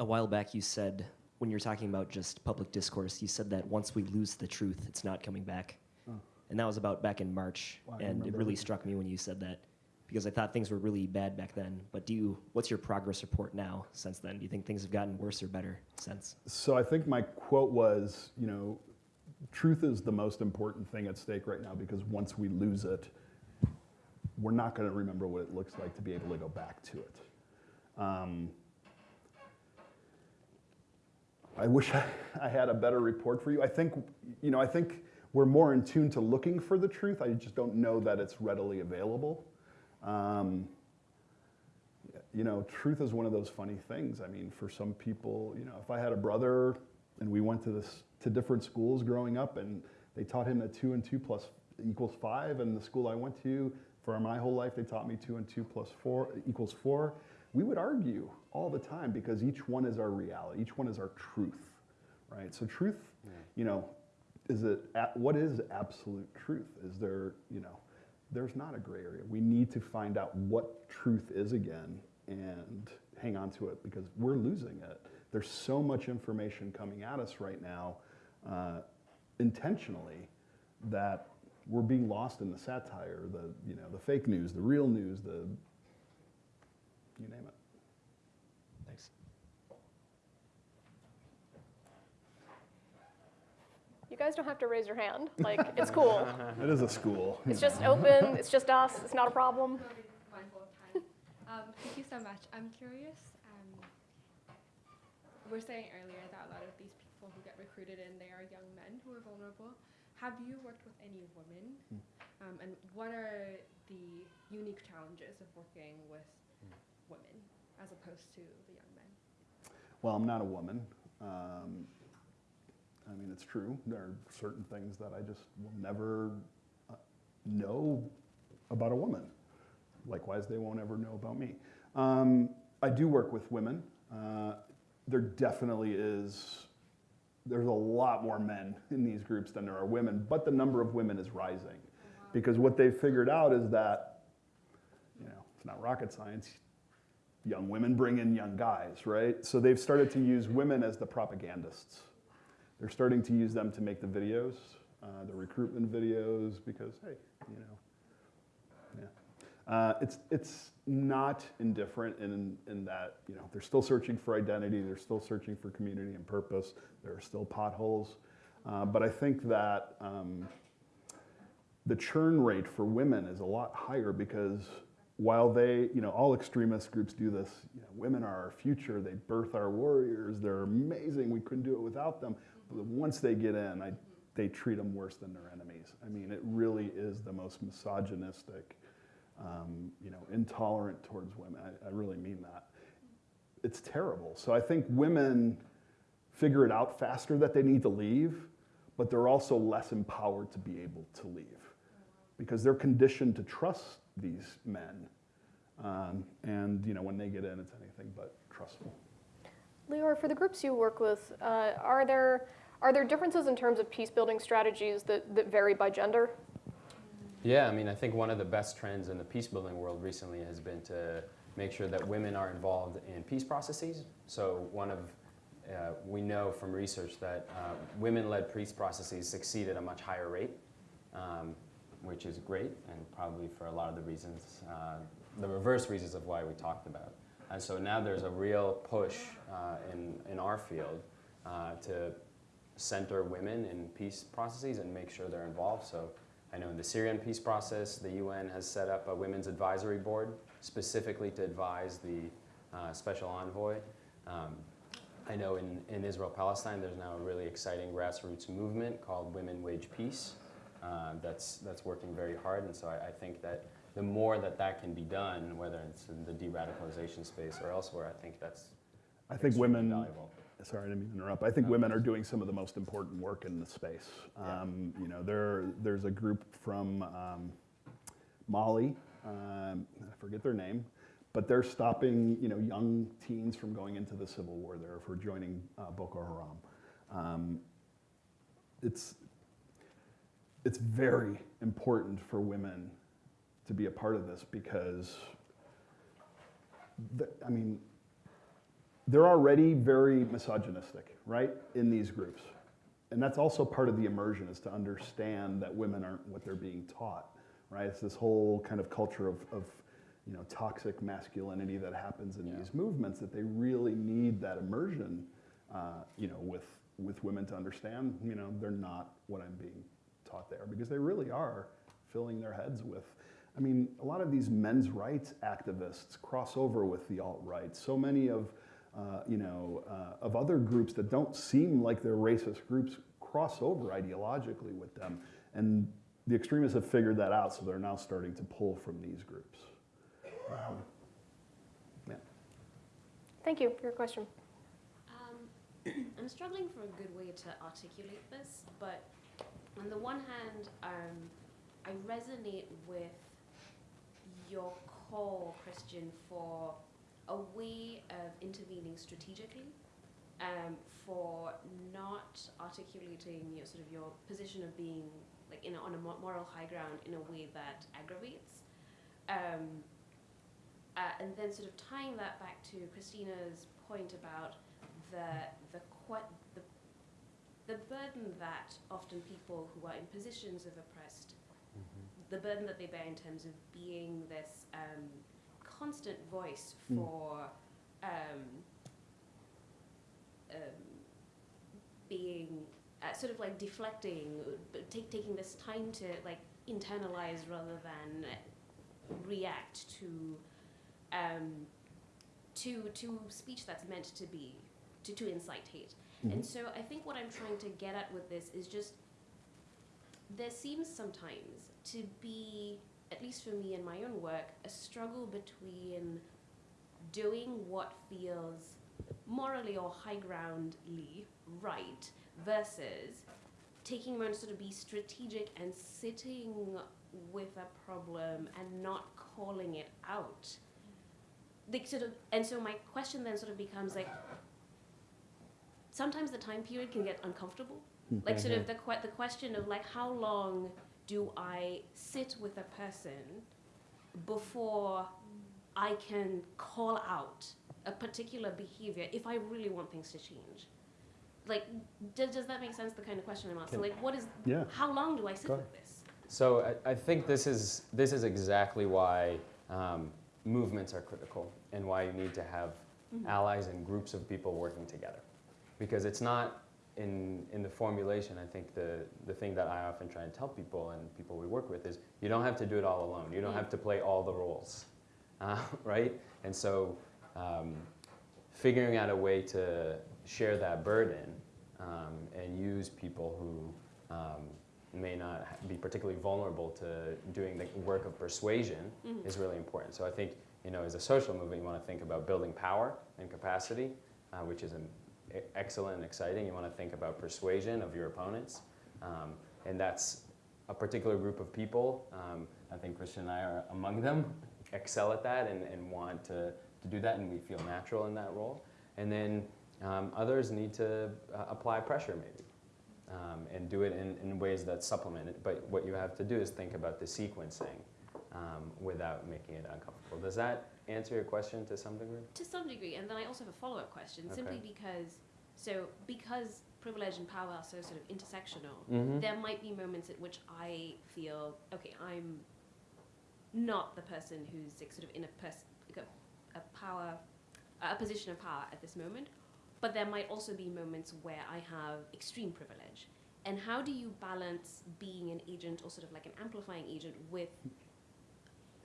a while back, you said, when you were talking about just public discourse, you said that once we lose the truth, it's not coming back. Oh. And that was about back in March. Wow, and it really everything. struck me when you said that because I thought things were really bad back then. But do you, what's your progress report now since then? Do you think things have gotten worse or better since? So I think my quote was, you know, truth is the most important thing at stake right now because once we lose it, we're not going to remember what it looks like to be able to go back to it. Um, I wish I, I had a better report for you. I think, you know, I think we're more in tune to looking for the truth. I just don't know that it's readily available. Um, you know, truth is one of those funny things. I mean, for some people, you know, if I had a brother and we went to this to different schools growing up, and they taught him that two and two plus equals five. And the school I went to for my whole life, they taught me two and two plus four equals four. We would argue all the time because each one is our reality, each one is our truth, right? So truth, you know, is it what is absolute truth? Is there, you know, there's not a gray area. We need to find out what truth is again and hang on to it because we're losing it. There's so much information coming at us right now, uh, intentionally, that we're being lost in the satire, the you know, the fake news, the real news, the you name it. Thanks. You guys don't have to raise your hand. Like, it's cool. It is a school. It's just open. It's just us. It's not a problem. I'll be mindful of time. Um, thank you so much. I'm curious. Um, we we're saying earlier that a lot of these people who get recruited in, they are young men who are vulnerable. Have you worked with any women? Um, and what are the unique challenges of working with women as opposed to the young men? Well, I'm not a woman. Um, I mean, it's true. There are certain things that I just will never uh, know about a woman. Likewise, they won't ever know about me. Um, I do work with women. Uh, there definitely is, there's a lot more men in these groups than there are women, but the number of women is rising. Because what they've figured out is that, you know, it's not rocket science young women bring in young guys, right? So they've started to use women as the propagandists. They're starting to use them to make the videos, uh, the recruitment videos, because hey, you know, yeah. Uh, it's it's not indifferent in in that you know they're still searching for identity, they're still searching for community and purpose. There are still potholes, uh, but I think that. Um, the churn rate for women is a lot higher because while they, you know, all extremist groups do this, you know, women are our future, they birth our warriors, they're amazing, we couldn't do it without them. Once they get in, I, they treat them worse than their enemies. I mean, it really is the most misogynistic, um, you know, intolerant towards women. I, I really mean that. It's terrible. So I think women figure it out faster that they need to leave, but they're also less empowered to be able to leave because they're conditioned to trust these men. Um, and you know, when they get in, it's anything but trustful. Leor, for the groups you work with, uh, are there are there differences in terms of peace building strategies that, that vary by gender? Yeah, I mean, I think one of the best trends in the peace building world recently has been to make sure that women are involved in peace processes. So one of uh, we know from research that uh, women-led peace processes succeed at a much higher rate, um, which is great, and probably for a lot of the reasons, uh, the reverse reasons of why we talked about. And so now there's a real push uh, in in our field uh, to center women in peace processes and make sure they're involved. So I know in the Syrian peace process, the UN has set up a women's advisory board specifically to advise the uh, special envoy. Um, I know in, in Israel-Palestine, there's now a really exciting grassroots movement called Women Wage Peace uh, that's, that's working very hard. And so I, I think that the more that that can be done, whether it's in the de-radicalization space or elsewhere, I think that's I think women. valuable. Sorry, I didn't mean to interrupt. I think women are doing some of the most important work in the space. Yeah. Um, you know, there, there's a group from um, Mali, um, I forget their name, but they're stopping, you know, young teens from going into the civil war there for joining uh, Boko Haram. Um, it's, it's very important for women to be a part of this because, the, I mean, they're already very misogynistic, right, in these groups. And that's also part of the immersion is to understand that women aren't what they're being taught, right? It's this whole kind of culture of, of you know, toxic masculinity that happens in Yeah. these movements that they really need that immersion, uh, you know, with, with women to understand, you know, they're not what I'm being taught there because they really are filling their heads with I mean, a lot of these men's rights activists cross over with the alt-right. So many of, uh, you know, uh, of other groups that don't seem like they're racist groups cross over ideologically with them. And the extremists have figured that out, so they're now starting to pull from these groups. Um, yeah. Thank you for your question. Um, I'm I'm struggling for a good way to articulate this, but on the one hand, um, I resonate with your call, Christian, for a way of intervening strategically, um, for not articulating your sort of your position of being like in a, on a moral high ground in a way that aggravates. Um, uh, and then sort of tying that back to Christina's point about the the the the burden that often people who are in positions of oppressed, the burden that they bear in terms of being this um, constant voice Mm. for um, um, being uh, sort of like deflecting, but take, taking this time to like internalize rather than react to um, to to speech that's meant to be to, to incite hate. And so I think what I'm trying to get at with this is just there seems sometimes to be, at least for me in my own work, a struggle between doing what feels morally or high groundly right versus taking a moment to sort of be strategic and sitting with a problem and not calling it out. Like sort of, and so my question then sort of becomes like, sometimes the time period can get uncomfortable. Like sort of the que- the question of like how long do I sit with a person before I can call out a particular behavior if I really want things to change? Like, does, does that make sense? The kind of question I'm asking. Can- Like, what is? Yeah. How long do I sit with this? So I, I think this is, this is exactly why um, movements are critical and why you need to have allies and groups of people working together. Because it's not in, in the formulation, I think the, the thing that I often try and tell people and people we work with is you don't have to do it all alone. You don't have to play all the roles, uh, right? And so um, figuring out a way to share that burden um, and use people who um, may not be particularly vulnerable to doing the work of persuasion Mhm. is really important. So I think, you know, as a social movement, you want to think about building power and capacity, uh, which is excellent and exciting. You want to think about persuasion of your opponents, um, and that's a particular group of people. Um, I think Christian and I are among them, excel at that and, and want to, to do that, and we feel natural in that role. And then um, others need to uh, apply pressure, maybe um, and do it in, in ways that supplement it. But what you have to do is think about the sequencing um, without making it uncomfortable. Does that answer your question to some degree? To some degree, and then I also have a follow-up question, simply because, so because privilege and power are so sort of intersectional, Mhm. there might be moments at which I feel, okay, I'm not the person who's like, sort of in a, pers- a power, a position of power at this moment, but there might also be moments where I have extreme privilege. And how do you balance being an agent or sort of like an amplifying agent with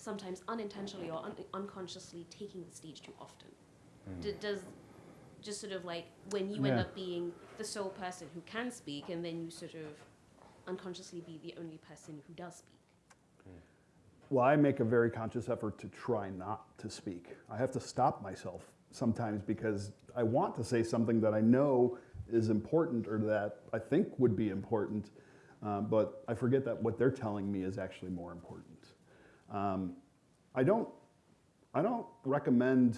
sometimes unintentionally or un- unconsciously taking the stage too often? D- does just sort of like when you end up being the sole person who can speak and then you sort of unconsciously be the only person who does speak? Well, I make a very conscious effort to try not to speak. I have to stop myself sometimes because I want to say something that I know is important or that I think would be important, uh, but I forget that what they're telling me is actually more important. Um, I don't, I don't recommend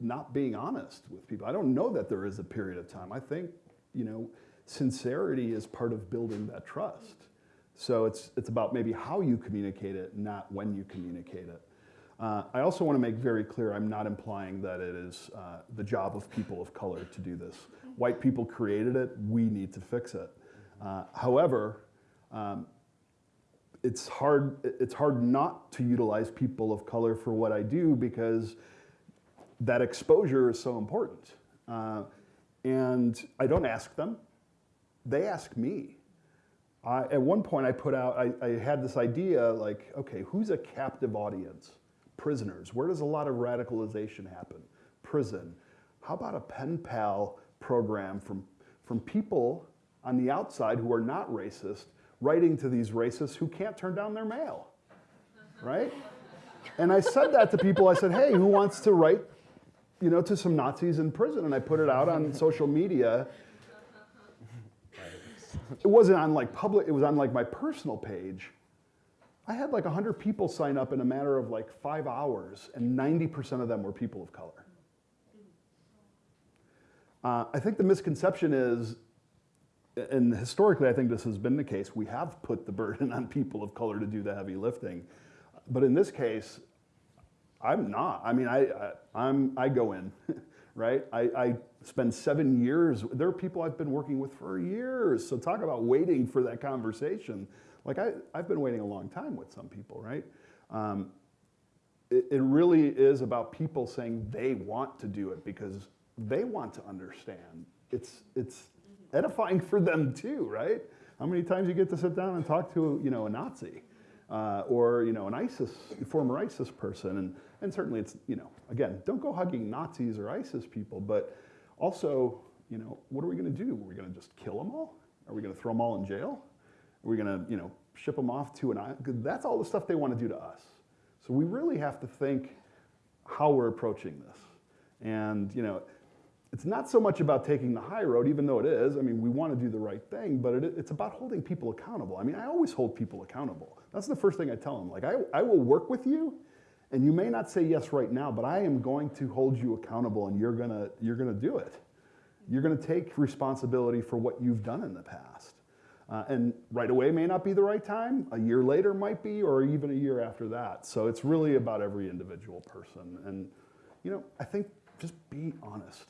not being honest with people. I don't know that there is a period of time. I think, you know, sincerity is part of building that trust. So it's, it's about maybe how you communicate it, not when you communicate it. Uh, I also want to make very clear I'm not implying that it is uh, the job of people of color to do this. White people created it, we need to fix it. Uh, however, um, it's hard, it's hard not to utilize people of color for what I do because that exposure is so important. Uh, and I don't ask them, they ask me. I, at one point, I put out, I, I had this idea like, okay, who's a captive audience? Prisoners. Where does a lot of radicalization happen? Prison. How about a pen pal program from, from people on the outside who are not racist writing to these racists who can't turn down their mail? Right? And I said that to people. I said, hey, who wants to write you know, to some Nazis in prison? And I put it out on social media. it wasn't on like public, it was on like my personal page. I had like 100 people sign up in a matter of like five hours, and 90% of them were people of color. Uh, I think the misconception is, and historically I think this has been the case, we have put the burden on people of color to do the heavy lifting. But in this case, I'm not. I mean, I, I, I'm, I go in, right? I, I spend seven years, there are people I've been working with for years. So talk about waiting for that conversation. Like I, I've been waiting a long time with some people, right? Um, it, it really is about people saying they want to do it because they want to understand. It's, it's edifying for them too, right? How many times you get to sit down and talk to, you know, a Nazi? Uh, or you know an ISIS former ISIS person, and and certainly it's you know again don't go hugging Nazis or ISIS people, but also you know what are we going to do? Are we going to just kill them all? Are we going to throw them all in jail? Are we going to you know ship them off to an island? That's all the stuff they want to do to us. So we really have to think how we're approaching this, and you know it's not so much about taking the high road, even though it is. I mean, we want to do the right thing, but it, it's about holding people accountable. I mean, I always hold people accountable. That's the first thing I tell them. Like, I, I will work with you, and you may not say yes right now, but I am going to hold you accountable, and you're gonna you're gonna do it. You're gonna take responsibility for what you've done in the past. Uh, and right away may not be the right time. A year later might be, or even a year after that. So it's really about every individual person. And you know, I think just be honest.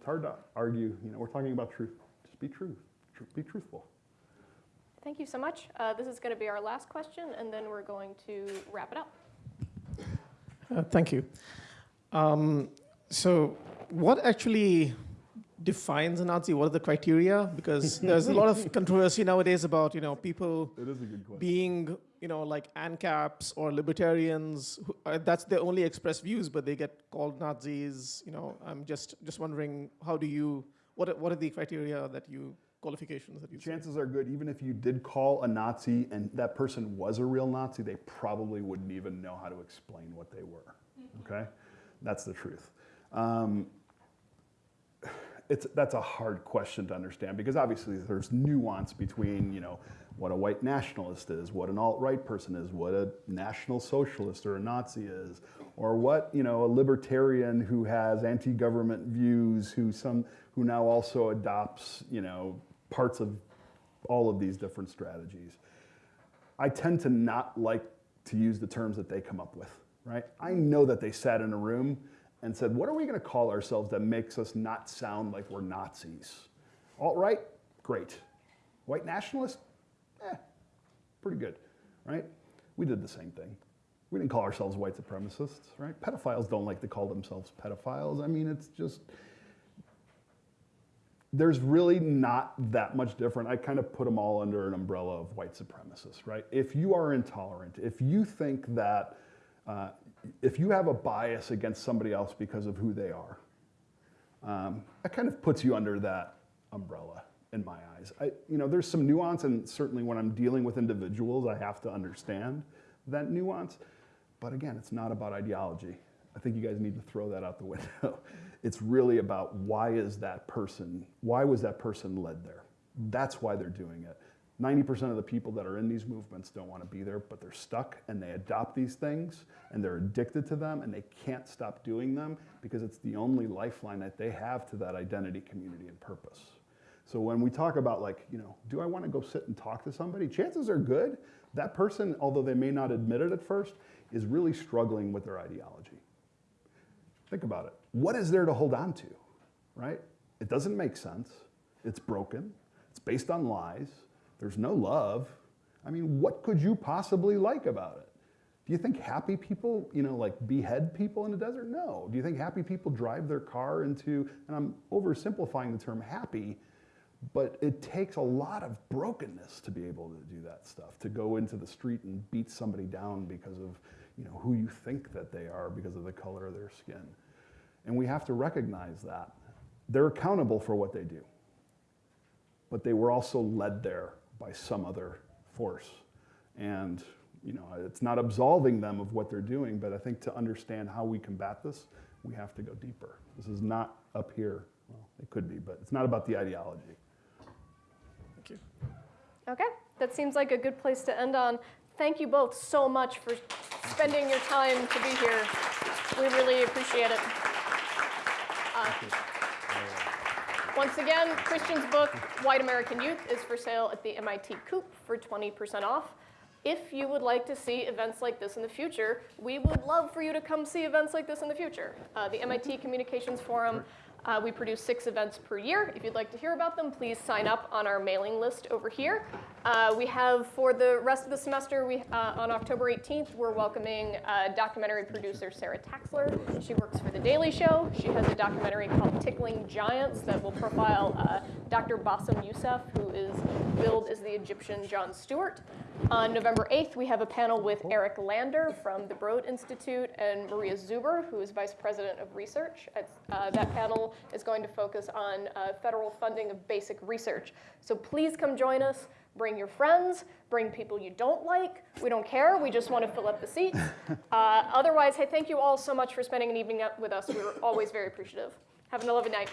It's hard to argue. You know, we're talking about truth. Just be true. Tr- Be truthful. Thank you so much. Uh, this is going to be our last question, and then we're going to wrap it up. Uh, thank you. Um, so, what actually defines a Nazi? What are the criteria? Because there's a lot of controversy nowadays about you know people It is a good being you know like ANCAPs or libertarians. Who, uh, that's their only expressed views, but they get called Nazis. You know, I'm just just wondering how do you what are, what are the criteria that you qualifications that you say? Chances are good, even if you did call a Nazi and that person was a real Nazi, they probably wouldn't even know how to explain what they were. Okay? That's the truth. Um, it's, that's a hard question to understand because obviously there's nuance between, you know, what a white nationalist is, what an alt-right person is, what a national socialist or a Nazi is, or what, you know, a libertarian who has anti-government views, who some, who now also adopts, you know, parts of all of these different strategies. I tend to not like to use the terms that they come up with, right? I know that they sat in a room and said, what are we gonna call ourselves that makes us not sound like we're Nazis? Alt-right, great. White nationalist, pretty good, right? We did the same thing. We didn't call ourselves white supremacists, right? Pedophiles don't like to call themselves pedophiles. I mean, it's just, there's really not that much different. I kind of put them all under an umbrella of white supremacists, right? If you are intolerant, if you think that, uh, if you have a bias against somebody else because of who they are, um, that kind of puts you under that umbrella in my eyes. I, you know, there's some nuance, and certainly when I'm dealing with individuals, I have to understand that nuance. But again, it's not about ideology. I think you guys need to throw that out the window. It's really about why is that person, why was that person led there? That's why they're doing it. 90% of the people that are in these movements don't want to be there, but they're stuck and they adopt these things and they're addicted to them and they can't stop doing them because it's the only lifeline that they have to that identity, community, and purpose. So when we talk about like, you know, do I want to go sit and talk to somebody? Chances are good that person, although they may not admit it at first, is really struggling with their ideology. Think about it. What is there to hold on to, right? It doesn't make sense. It's broken. It's based on lies. There's no love. I mean, what could you possibly like about it? Do you think happy people, you know, like behead people in the desert? No. Do you think happy people drive their car into, and I'm oversimplifying the term happy, but it takes a lot of brokenness to be able to do that stuff, to go into the street and beat somebody down because of, you know, who you think that they are because of the color of their skin. And we have to recognize that. They're accountable for what they do. But they were also led there by some other force. And you know, it's not absolving them of what they're doing, but I think to understand how we combat this, we have to go deeper. This is not up here. Well, It could be, but it's not about the ideology. Thank you. Okay, that seems like a good place to end on. Thank you both so much for spending your time to be here. We really appreciate it. Uh, Once again, Christian's book, White American Youth, is for sale at the MIT Coop for 20% off. If you would like to see events like this in the future, we would love for you to come see events like this in the future. Uh, the MIT Communications Forum, uh, we produce six events per year. If you'd like to hear about them, please sign up on our mailing list over here. Uh, we have, for the rest of the semester, we, uh, on October 18th, we're welcoming uh, documentary producer Sara Taksler. She works for The Daily Show. She has a documentary called Tickling Giants that will profile uh, Dr. Bassem Youssef, who is billed as the Egyptian Jon Stewart. On November 8th, we have a panel with Eric Lander from the Broad Institute and Maria Zuber, who is Vice President of Research. Uh, that panel is going to focus on uh, federal funding of basic research. So please come join us. Bring your friends, bring people you don't like. We don't care, we just want to fill up the seats. Uh, otherwise, hey, thank you all so much for spending an evening with us. We were always very appreciative. Have a lovely night.